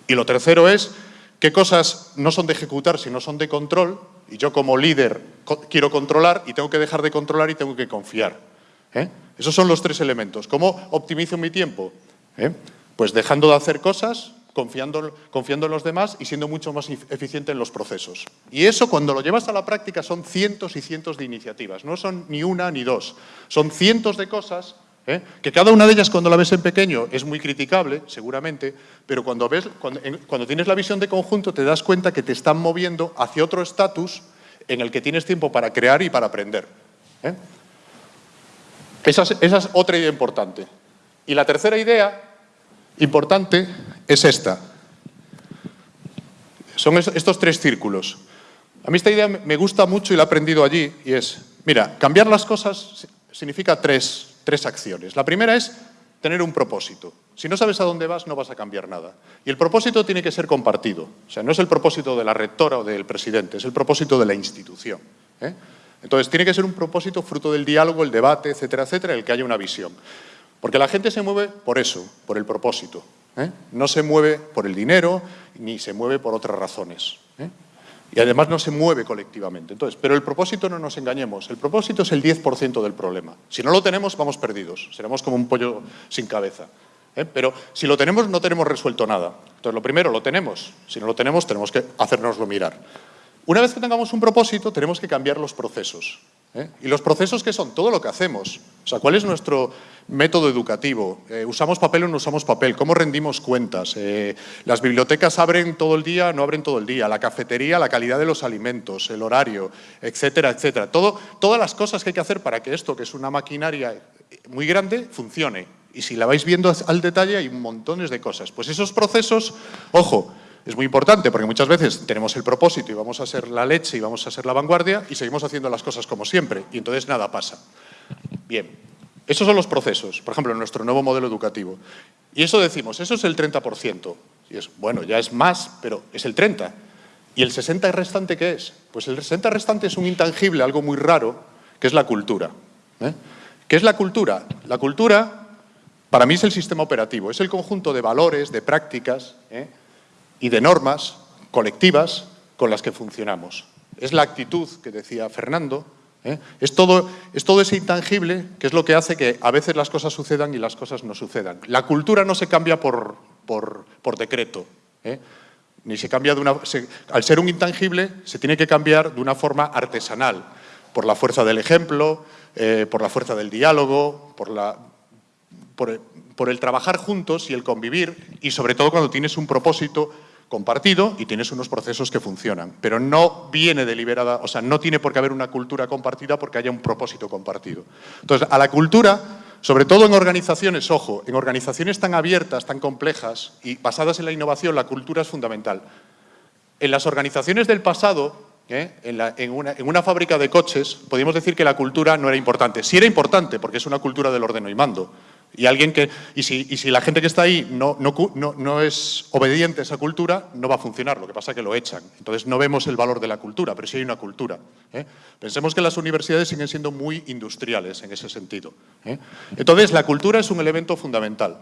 Y lo tercero es qué cosas no son de ejecutar, sino son de control, y yo como líder quiero controlar y tengo que dejar de controlar y tengo que confiar. ¿eh? Esos son los tres elementos. ¿Cómo optimizo mi tiempo? ¿Eh? Pues dejando de hacer cosas, confiando, en los demás y siendo mucho más eficiente en los procesos. Y eso cuando lo llevas a la práctica son cientos y cientos de iniciativas, no son ni una ni dos, son cientos de cosas ¿eh? que cada una de ellas cuando la ves en pequeño es muy criticable, seguramente, pero cuando, ves, cuando, tienes la visión de conjunto te das cuenta que te están moviendo hacia otro estatus en el que tienes tiempo para crear y para aprender. ¿eh? Esa, es, otra idea importante. Y la tercera idea importante es esta. Son estos tres círculos. A mí esta idea me gusta mucho y la he aprendido allí, y es, mira, cambiar las cosas significa tres, tres acciones. La primera es tener un propósito. Si no sabes a dónde vas, no vas a cambiar nada. Y el propósito tiene que ser compartido. O sea, no es el propósito de la rectora o del presidente, es el propósito de la institución. ¿eh? Entonces, tiene que ser un propósito fruto del diálogo, el debate, etcétera, etcétera, el que haya una visión. Porque la gente se mueve por eso, por el propósito. ¿eh? No se mueve por el dinero, ni se mueve por otras razones. ¿eh? y además no se mueve colectivamente. Entonces, pero el propósito no nos engañemos, el propósito es el 10% del problema. Si no lo tenemos, vamos perdidos, seremos como un pollo sin cabeza. ¿eh? Pero si lo tenemos, no tenemos resuelto nada. Entonces, lo primero, lo tenemos. Si no lo tenemos, tenemos que hacernoslo mirar. Una vez que tengamos un propósito, tenemos que cambiar los procesos. ¿eh? ¿Y los procesos qué son? Todo lo que hacemos. O sea, ¿cuál es nuestro método educativo? Eh, ¿Usamos papel o no usamos papel? ¿Cómo rendimos cuentas? Eh, ¿Las bibliotecas abren todo el día no abren todo el día? ¿La cafetería, la calidad de los alimentos, el horario, etcétera, etcétera? Todo, todas las cosas que hay que hacer para que esto, que es una maquinaria muy grande, funcione. Y si la vais viendo al detalle, hay montones de cosas. Pues esos procesos, ojo, es muy importante porque muchas veces tenemos el propósito y vamos a ser la leche y vamos a ser la vanguardia y seguimos haciendo las cosas como siempre y entonces nada pasa. Bien, esos son los procesos, por ejemplo, en nuestro nuevo modelo educativo. Y eso decimos, eso es el 30%. Y es, bueno, ya es más, pero es el 30%. ¿Y el 60% restante qué es? Pues el 60% restante es un intangible, algo muy raro, que es la cultura. ¿eh? ¿Qué es la cultura? La cultura, para mí, es el sistema operativo, es el conjunto de valores, de prácticas, ¿eh? Y de normas colectivas con las que funcionamos. Es la actitud que decía Fernando, ¿eh? es, todo, es todo ese intangible que es lo que hace que a veces las cosas sucedan y las cosas no sucedan. La cultura no se cambia por, por, decreto, ¿eh? ni se cambia de una... al ser un intangible se tiene que cambiar de una forma artesanal, por la fuerza del ejemplo, eh, por la fuerza del diálogo, por, la, por, por el trabajar juntos y el convivir, y sobre todo cuando tienes un propósito compartido y tienes unos procesos que funcionan. Pero no viene deliberada, o sea, no tiene por qué haber una cultura compartida porque haya un propósito compartido. Entonces, a la cultura, sobre todo en organizaciones, ojo, en organizaciones tan abiertas, tan complejas y basadas en la innovación, la cultura es fundamental. En las organizaciones del pasado, ¿eh? en, una, fábrica de coches, podríamos decir que la cultura no era importante. Sí era importante, porque es una cultura del ordeno y mando, Y, alguien que, y, si, y si la gente que está ahí no, no, no, es obediente a esa cultura, no va a funcionar. Lo que pasa es que lo echan. Entonces no vemos el valor de la cultura, pero sí hay una cultura. ¿eh? Pensemos que las universidades siguen siendo muy industriales en ese sentido. ¿eh? Entonces la cultura es un elemento fundamental.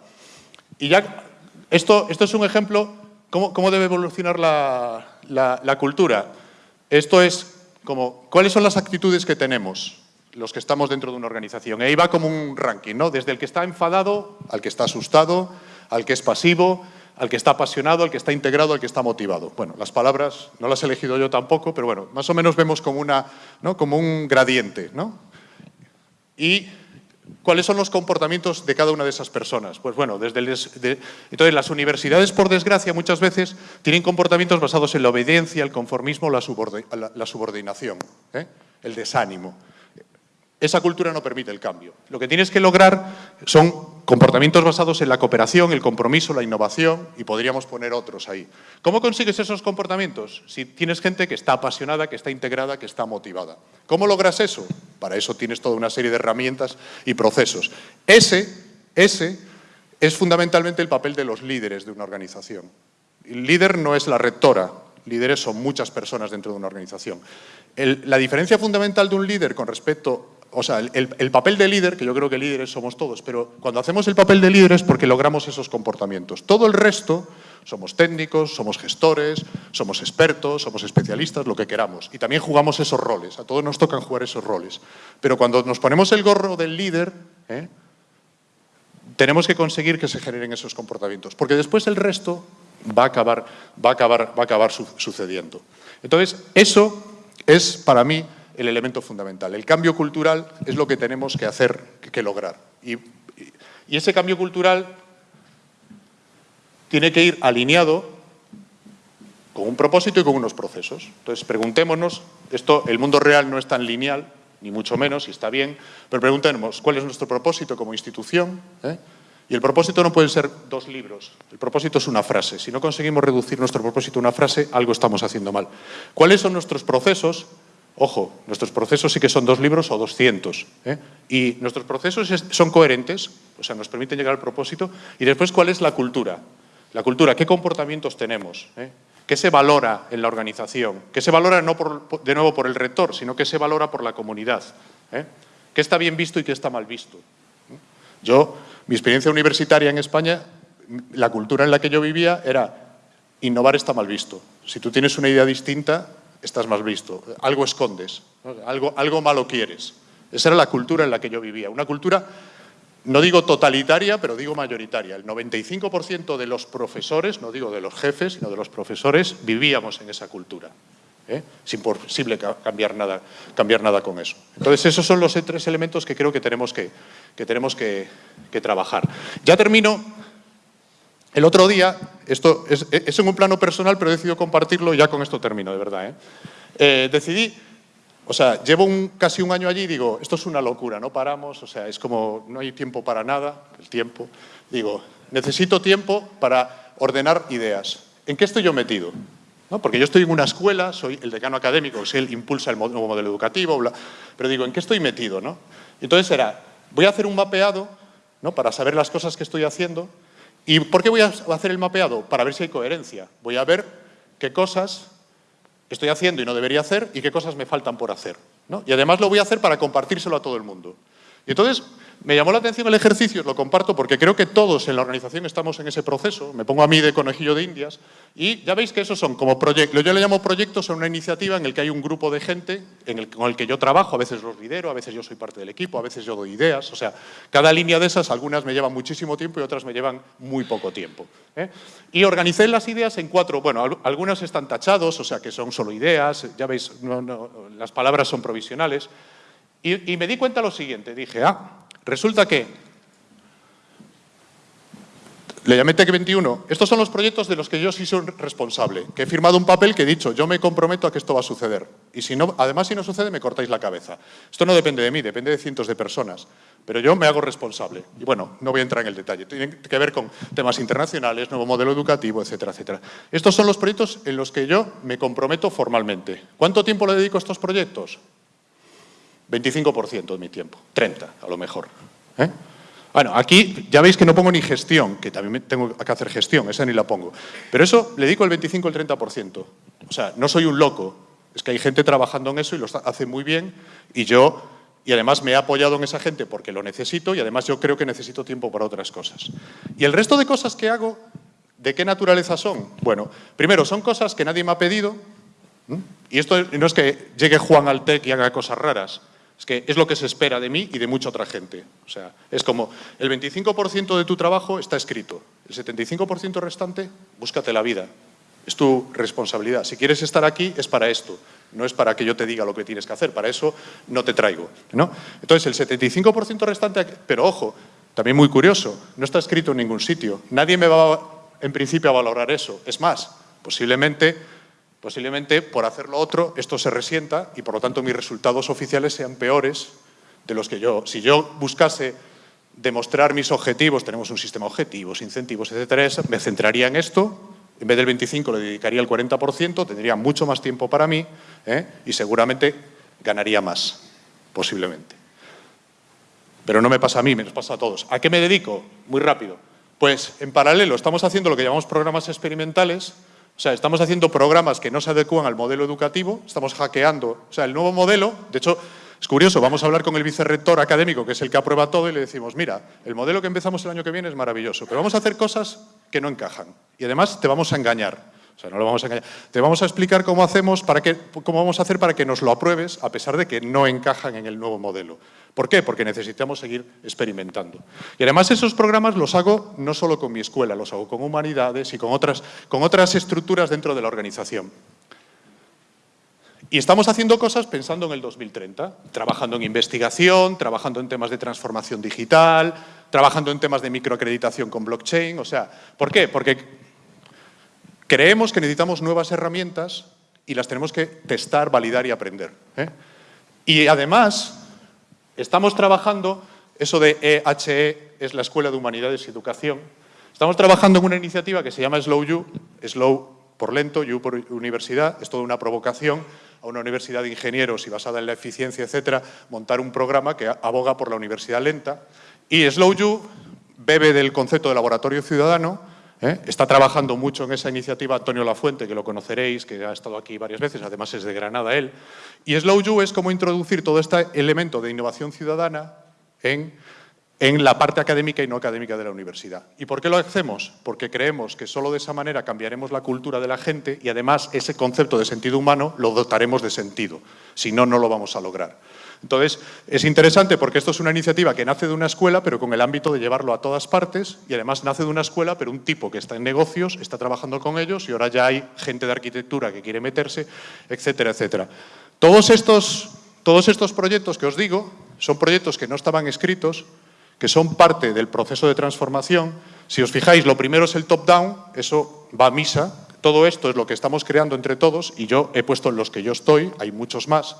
Y ya, esto, esto es un ejemplo, ¿cómo, cómo debe evolucionar la, la, la cultura? Esto es como, ¿cuáles son las actitudes que tenemos? Los que estamos dentro de una organización. Y ahí va como un ranking, ¿no? Desde el que está enfadado, al que está asustado, al que es pasivo, al que está apasionado, al que está integrado, al que está motivado. Bueno, las palabras no las he elegido yo tampoco, pero bueno, más o menos vemos como, una, ¿no? como un gradiente, ¿no? Y ¿Cuáles son los comportamientos de cada una de esas personas? Pues bueno, desde entonces las universidades, por desgracia, muchas veces tienen comportamientos basados en la obediencia, el conformismo, la, subordinación, ¿eh? el desánimo esa cultura no permite el cambio. Lo que tienes que lograr son comportamientos basados en la cooperación, el compromiso, la innovación y podríamos poner otros ahí. ¿Cómo consigues esos comportamientos? Si tienes gente que está apasionada, que está integrada, que está motivada. ¿Cómo logras eso? Para eso tienes toda una serie de herramientas y procesos. Ese, ese es fundamentalmente el papel de los líderes de una organización. El líder no es la rectora, líderes son muchas personas dentro de una organización. la diferencia fundamental de un líder con respecto o sea, el, papel de líder, que yo creo que líderes somos todos, pero cuando hacemos el papel de líder es porque logramos esos comportamientos. Todo el resto somos técnicos, somos gestores, somos expertos, somos especialistas, lo que queramos. Y también jugamos esos roles, a todos nos tocan jugar esos roles. Pero cuando nos ponemos el gorro del líder, ¿eh? tenemos que conseguir que se generen esos comportamientos, porque después el resto va a acabar, va a acabar, va a acabar sucediendo. Entonces, eso es para mí el elemento fundamental. El cambio cultural es lo que tenemos que hacer, que lograr. Y, ese cambio cultural tiene que ir alineado con un propósito y con unos procesos. Entonces, preguntémonos, esto, el mundo real no es tan lineal, ni mucho menos, y está bien, pero preguntémonos cuál es nuestro propósito como institución. ¿Eh? Y el propósito no puede ser dos libros, el propósito es una frase. Si no conseguimos reducir nuestro propósito a una frase, algo estamos haciendo mal. ¿Cuáles son nuestros procesos? Ojo, nuestros procesos sí que son dos libros o doscientos. ¿eh? Y nuestros procesos son coherentes, o sea, nos permiten llegar al propósito. Y después, ¿cuál es la cultura? La cultura, ¿qué comportamientos tenemos? ¿Eh? ¿Qué se valora en la organización? ¿Qué se valora no de nuevo por el rector, sino que se valora por la comunidad? ¿Eh? ¿Qué está bien visto y qué está mal visto? Yo, mi experiencia universitaria en España, la cultura en la que yo vivía era innovar está mal visto. Si tú tienes una idea distinta, estás más visto, algo escondes, algo, algo malo quieres. Esa era la cultura en la que yo vivía, una cultura, no digo totalitaria, pero digo mayoritaria. El 95% de los profesores, no digo de los jefes, sino de los profesores, vivíamos en esa cultura. ¿eh? Es imposible cambiar nada, cambiar nada con eso. Entonces, esos son los tres elementos que creo que tenemos que, que, tenemos que, que trabajar. Ya termino el otro día, esto es, en un plano personal, pero he decidido compartirlo ya con esto termino, de verdad. ¿eh? Eh, decidí, o sea, llevo casi un año allí y digo, esto es una locura, no paramos, o sea, es como, no hay tiempo para nada, el tiempo. Digo, necesito tiempo para ordenar ideas. ¿En qué estoy yo metido? Porque yo estoy en una escuela, soy el decano académico, que él impulsa el nuevo modelo educativo, pero digo, ¿en qué estoy metido? ¿no? Entonces era, voy a hacer un mapeado ¿no? para saber las cosas que estoy haciendo, ¿Y por qué voy a hacer el mapeado? Para ver si hay coherencia. Voy a ver qué cosas estoy haciendo y no debería hacer y qué cosas me faltan por hacer. Y además lo voy a hacer para compartírselo a todo el mundo. Y entonces me llamó la atención el ejercicio, lo comparto porque creo que todos en la organización estamos en ese proceso, me pongo a mí de conejillo de indias, y ya veis que esos son como proyectos, yo le llamo proyectos, son una iniciativa en el que hay un grupo de gente en el, con el que yo trabajo, a veces los lidero, a veces yo soy parte del equipo, a veces yo doy ideas, o sea, cada línea de esas, algunas me llevan muchísimo tiempo y otras me llevan muy poco tiempo. ¿eh? Y organicé las ideas en cuatro, bueno, algunas están tachados, o sea, que son solo ideas, ya veis, las palabras son provisionales, y, y me di cuenta lo siguiente, dije, ah, Resulta que le llamé TEC 21. Estos son los proyectos de los que yo sí soy responsable, que he firmado un papel que he dicho, yo me comprometo a que esto va a suceder. Y si no, además, si no sucede, me cortáis la cabeza. Esto no depende de mí, depende de cientos de personas. Pero yo me hago responsable. Y bueno, no voy a entrar en el detalle. Tiene que ver con temas internacionales, nuevo modelo educativo, etcétera, etcétera. Estos son los proyectos en los que yo me comprometo formalmente. ¿Cuánto tiempo le dedico a estos proyectos? 25% de mi tiempo, 30% a lo mejor. ¿eh? Bueno, aquí ya veis que no pongo ni gestión, que también tengo que hacer gestión, esa ni la pongo. Pero eso le dedico el 25 o el 30%. O sea, no soy un loco, es que hay gente trabajando en eso y lo hace muy bien y yo, y además me he apoyado en esa gente porque lo necesito y además yo creo que necesito tiempo para otras cosas. Y el resto de cosas que hago, ¿de qué naturaleza son? Bueno, primero, son cosas que nadie me ha pedido, y esto no es que llegue Juan al TEC y haga cosas raras, es que es lo que se espera de mí y de mucha otra gente. O sea, es como el 25% de tu trabajo está escrito, el 75% restante, búscate la vida. Es tu responsabilidad. Si quieres estar aquí, es para esto. No es para que yo te diga lo que tienes que hacer. Para eso no te traigo. ¿no? Entonces, el 75% restante, pero ojo, también muy curioso, no está escrito en ningún sitio. Nadie me va, en principio, a valorar eso. Es más, posiblemente Posiblemente por hacer lo otro esto se resienta y por lo tanto mis resultados oficiales sean peores de los que yo. Si yo buscase demostrar mis objetivos, tenemos un sistema de objetivos, incentivos, etcétera, me centraría en esto, en vez del 25 le dedicaría el 40%, tendría mucho más tiempo para mí ¿eh? y seguramente ganaría más, posiblemente. Pero no me pasa a mí, me nos pasa a todos. ¿A qué me dedico? Muy rápido. Pues en paralelo estamos haciendo lo que llamamos programas experimentales, o sea, estamos haciendo programas que no se adecúan al modelo educativo, estamos hackeando. O sea, el nuevo modelo, de hecho, es curioso, vamos a hablar con el vicerrector académico, que es el que aprueba todo, y le decimos, mira, el modelo que empezamos el año que viene es maravilloso, pero vamos a hacer cosas que no encajan. Y además te vamos a engañar. O sea, no lo vamos a engañar. Te vamos a explicar cómo, hacemos para que, cómo vamos a hacer para que nos lo apruebes, a pesar de que no encajan en el nuevo modelo. ¿Por qué? Porque necesitamos seguir experimentando. Y además esos programas los hago no solo con mi escuela, los hago con humanidades y con otras, con otras estructuras dentro de la organización. Y estamos haciendo cosas pensando en el 2030, trabajando en investigación, trabajando en temas de transformación digital, trabajando en temas de microacreditación con blockchain. O sea, ¿por qué? Porque creemos que necesitamos nuevas herramientas y las tenemos que testar, validar y aprender. ¿eh? Y además, Estamos trabajando, eso de EHE e es la Escuela de Humanidades y Educación, estamos trabajando en una iniciativa que se llama Slow You, Slow por lento, You por universidad, es toda una provocación a una universidad de ingenieros y basada en la eficiencia, etcétera, montar un programa que aboga por la universidad lenta. Y Slow You bebe del concepto de laboratorio ciudadano, ¿eh? Está trabajando mucho en esa iniciativa Antonio Lafuente, que lo conoceréis, que ha estado aquí varias veces, además es de Granada él. Y Slow You es como introducir todo este elemento de innovación ciudadana en, en la parte académica y no académica de la universidad. ¿Y por qué lo hacemos? Porque creemos que solo de esa manera cambiaremos la cultura de la gente y además ese concepto de sentido humano lo dotaremos de sentido. Si no, no lo vamos a lograr. Entonces, es interesante porque esto es una iniciativa que nace de una escuela, pero con el ámbito de llevarlo a todas partes, y además nace de una escuela, pero un tipo que está en negocios, está trabajando con ellos, y ahora ya hay gente de arquitectura que quiere meterse, etcétera, etcétera. Todos estos, todos estos proyectos que os digo son proyectos que no estaban escritos, que son parte del proceso de transformación. Si os fijáis, lo primero es el top-down, eso va a misa, todo esto es lo que estamos creando entre todos y yo he puesto en los que yo estoy, hay muchos más,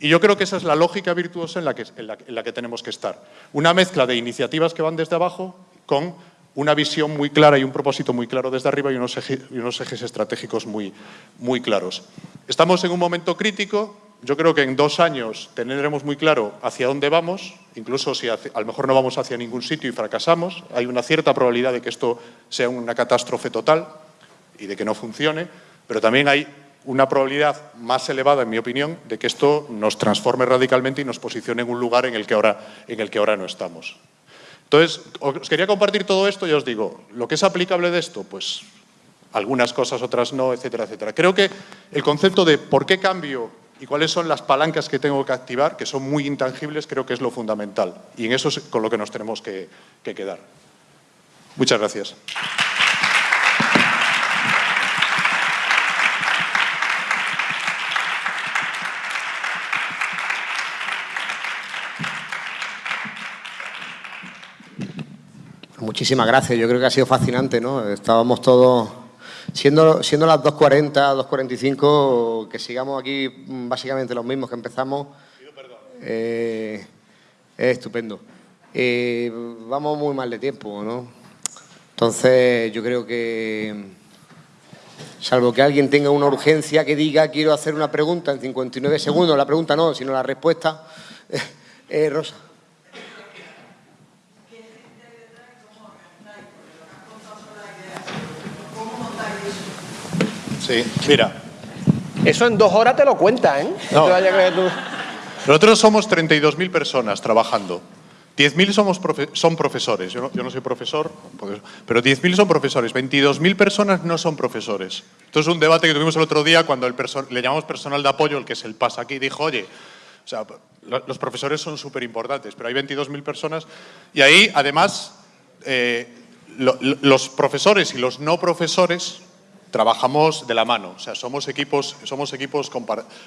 y yo creo que esa es la lógica virtuosa en la que, tenemos que estar. Una mezcla de iniciativas que van desde abajo con una visión muy clara y un propósito muy claro desde arriba y unos, ejes, estratégicos muy claros. Estamos en un momento crítico, yo creo que en dos años tendremos muy claro hacia dónde vamos, incluso si a lo mejor no vamos hacia ningún sitio y fracasamos, hay una cierta probabilidad de que esto sea una catástrofe total y de que no funcione, pero también hay una probabilidad más elevada, en mi opinión, de que esto nos transforme radicalmente y nos posicione en un lugar en el que ahora, en el que ahora no estamos. Entonces, os quería compartir todo esto y os digo, lo que es aplicable de esto, pues algunas cosas, otras no, etcétera, etcétera. Creo que el concepto de por qué cambio y cuáles son las palancas que tengo que activar, que son muy intangibles, creo que es lo fundamental. Y en eso es con lo que nos tenemos que, que quedar. Muchas gracias. Muchísimas gracias, yo creo que ha sido fascinante, ¿no? Estábamos todos, siendo, siendo las 2.40, 2.45, que sigamos aquí básicamente los mismos que empezamos, eh, es estupendo. Eh, vamos muy mal de tiempo, ¿no? Entonces yo creo que, salvo que alguien tenga una urgencia que diga quiero hacer una pregunta en 59 segundos, la pregunta no, sino la respuesta, *laughs* eh, Rosa. Sí, mira. Eso en dos horas te lo cuenta, ¿eh? No. te vayas a creer tú. Nosotros somos 32.000 personas trabajando. 10.000 somos profe- son profesores. Yo no, yo no soy profesor, pero 10.000 son profesores. 22.000 personas no son profesores. Esto es un debate que tuvimos el otro día cuando el le llamamos personal de apoyo, el que es el pasa aquí, dijo, oye, o sea, lo- los profesores son súper importantes, pero hay 22.000 personas. Y ahí, además, eh, lo- lo- los profesores y los no profesores trabajamos de la mano, o sea, somos equipos, somos equipos,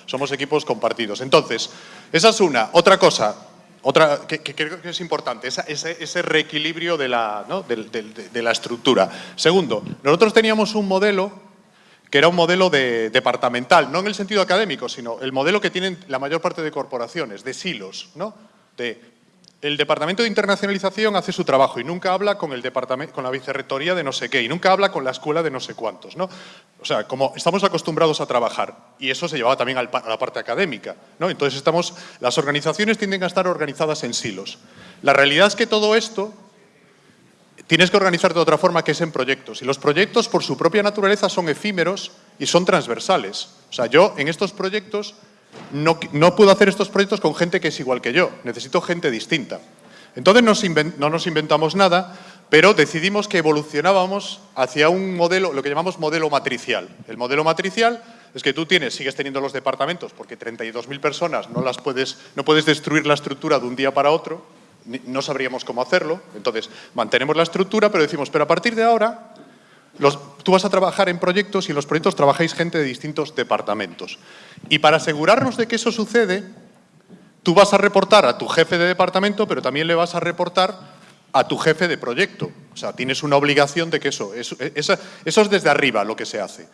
somos equipos compartidos. Entonces, esa es una. Otra cosa, otra que, que creo que es importante, ese, reequilibrio de la, ¿no? de, la estructura. Segundo, nosotros teníamos un modelo que era un modelo de, departamental, no en el sentido académico, sino el modelo que tienen la mayor parte de corporaciones, de silos, ¿no? De el departamento de internacionalización hace su trabajo y nunca habla con el con la vicerrectoría de no sé qué y nunca habla con la escuela de no sé cuántos, ¿no? O sea, como estamos acostumbrados a trabajar y eso se llevaba también a la parte académica, ¿no? Entonces estamos, las organizaciones tienden a estar organizadas en silos. La realidad es que todo esto tienes que organizarte de otra forma que es en proyectos. Y los proyectos, por su propia naturaleza, son efímeros y son transversales. O sea, yo en estos proyectos no, puedo hacer estos proyectos con gente que es igual que yo. Necesito gente distinta. Entonces no nos inventamos nada, pero decidimos que evolucionábamos hacia un modelo, lo que llamamos modelo matricial. El modelo matricial es que tú tienes, sigues teniendo los departamentos, porque 32.000 personas no las puedes, no puedes destruir la estructura de un día para otro, no sabríamos cómo hacerlo. Entonces, mantenemos la estructura, pero decimos, pero a partir de ahora, tú vas a trabajar en proyectos y en los proyectos trabajáis gente de distintos departamentos. Y para asegurarnos de que eso sucede, tú vas a reportar a tu jefe de departamento, pero también le vas a reportar a tu jefe de proyecto. O sea, tienes una obligación de que eso, eso, eso es desde arriba lo que se hace.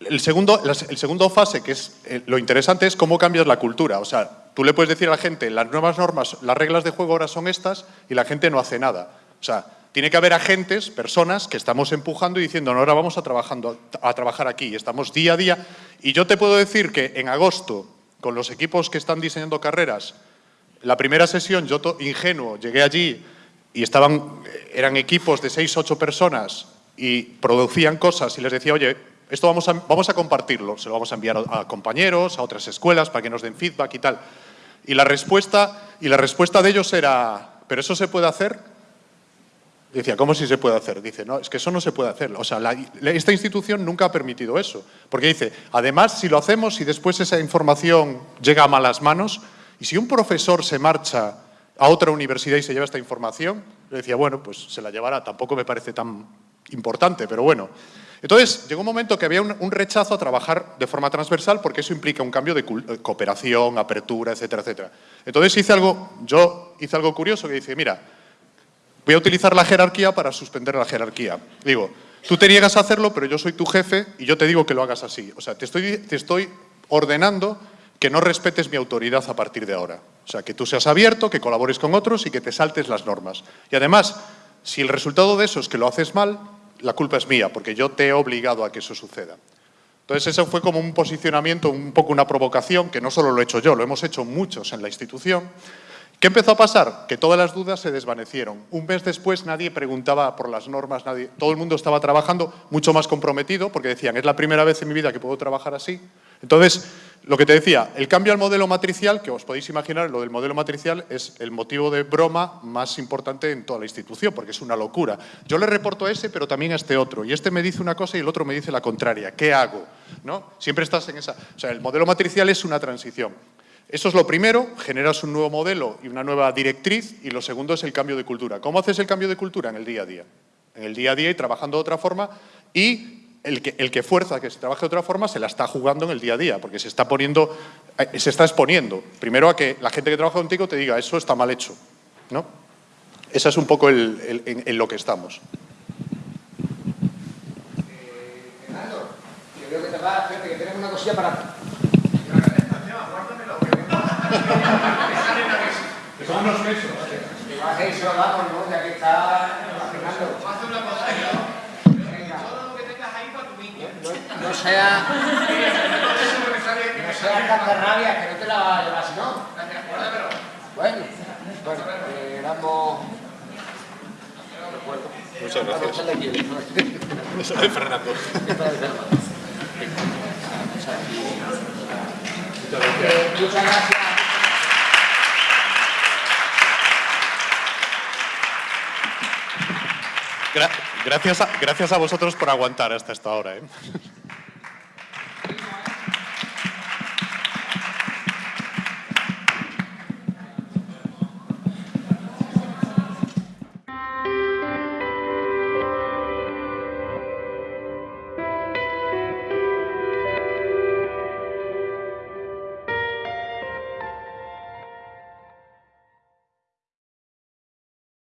El segundo, el segundo fase, que es eh, lo interesante, es cómo cambias la cultura. O sea, tú le puedes decir a la gente, las nuevas normas, las reglas de juego ahora son estas, y la gente no hace nada. O sea, tiene que haber agentes, personas que estamos empujando y diciendo, no, ahora vamos a, trabajar aquí. Estamos día a día. Y yo te puedo decir que en agosto, con los equipos que están diseñando carreras, la primera sesión, yo ingenuo, llegué allí y estaban, eran equipos de seis, ocho personas y producían cosas y les decía, oye, esto vamos a, vamos a compartirlo, se lo vamos a enviar a compañeros, a otras escuelas para que nos den feedback y tal. Y la respuesta, y la respuesta de ellos era, ¿pero eso se puede hacer? Decía, ¿cómo si se puede hacer? Dice, no, es que eso no se puede hacer. O sea, esta institución nunca ha permitido eso. Porque dice, además, si lo hacemos y después esa información llega a malas manos, y si un profesor se marcha a otra universidad y se lleva esta información, le decía, bueno, pues se la llevará. Tampoco me parece tan importante, pero bueno. Entonces, llegó un momento que había un, un rechazo a trabajar de forma transversal porque eso implica un cambio de cooperación, apertura, etcétera, etcétera. Entonces hice algo, yo hice algo curioso que dice, mira, voy a utilizar la jerarquía para suspender la jerarquía. Digo, tú te niegas a hacerlo, pero yo soy tu jefe y yo te digo que lo hagas así. O sea, te estoy, te estoy ordenando que no respetes mi autoridad a partir de ahora. O sea, que tú seas abierto, que colabores con otros y que te saltes las normas. Y además, si el resultado de eso es que lo haces mal, la culpa es mía, porque yo te he obligado a que eso suceda. Entonces, eso fue como un posicionamiento, un poco una provocación, que no solo lo he hecho yo, lo hemos hecho muchos en la institución. ¿Qué empezó a pasar? Que todas las dudas se desvanecieron. Un mes después nadie preguntaba por las normas, todo el mundo estaba trabajando mucho más comprometido porque decían, es la primera vez en mi vida que puedo trabajar así. Entonces, lo que te decía, el cambio al modelo matricial, que os podéis imaginar, lo del modelo matricial es el motivo de broma más importante en toda la institución, porque es una locura. Yo le reporto a ese, pero también a este otro, y este me dice una cosa y el otro me dice la contraria. ¿Qué hago? ¿No? Siempre estás en esa... O sea, el modelo matricial es una transición. Eso es lo primero, generas un nuevo modelo y una nueva directriz, y lo segundo es el cambio de cultura. ¿Cómo haces el cambio de cultura? En el día a día. En el día a día y trabajando de otra forma, y el que, fuerza que se trabaje de otra forma se la está jugando en el día a día, porque se está poniendo, eh, se está exponiendo. Primero a que la gente que trabaja contigo te diga, eso está mal hecho. ¿no? Esa es un poco en, lo que estamos. Fernando, yo creo que te va, espérate, que tenemos una cosilla para... Que bajéis y se lo damos, ¿no? Ya que está Fernando. No, no sea... No sea cascarrabia, que no te la va a llevar si no. Bueno, bueno, eh, damos... Muchas a echarle aquí, ¿no? *laughs* Eso Fernando. Es de- muchas gracias. Gra- gracias, a, gracias a vosotros por aguantar hasta esta hora. ¿eh?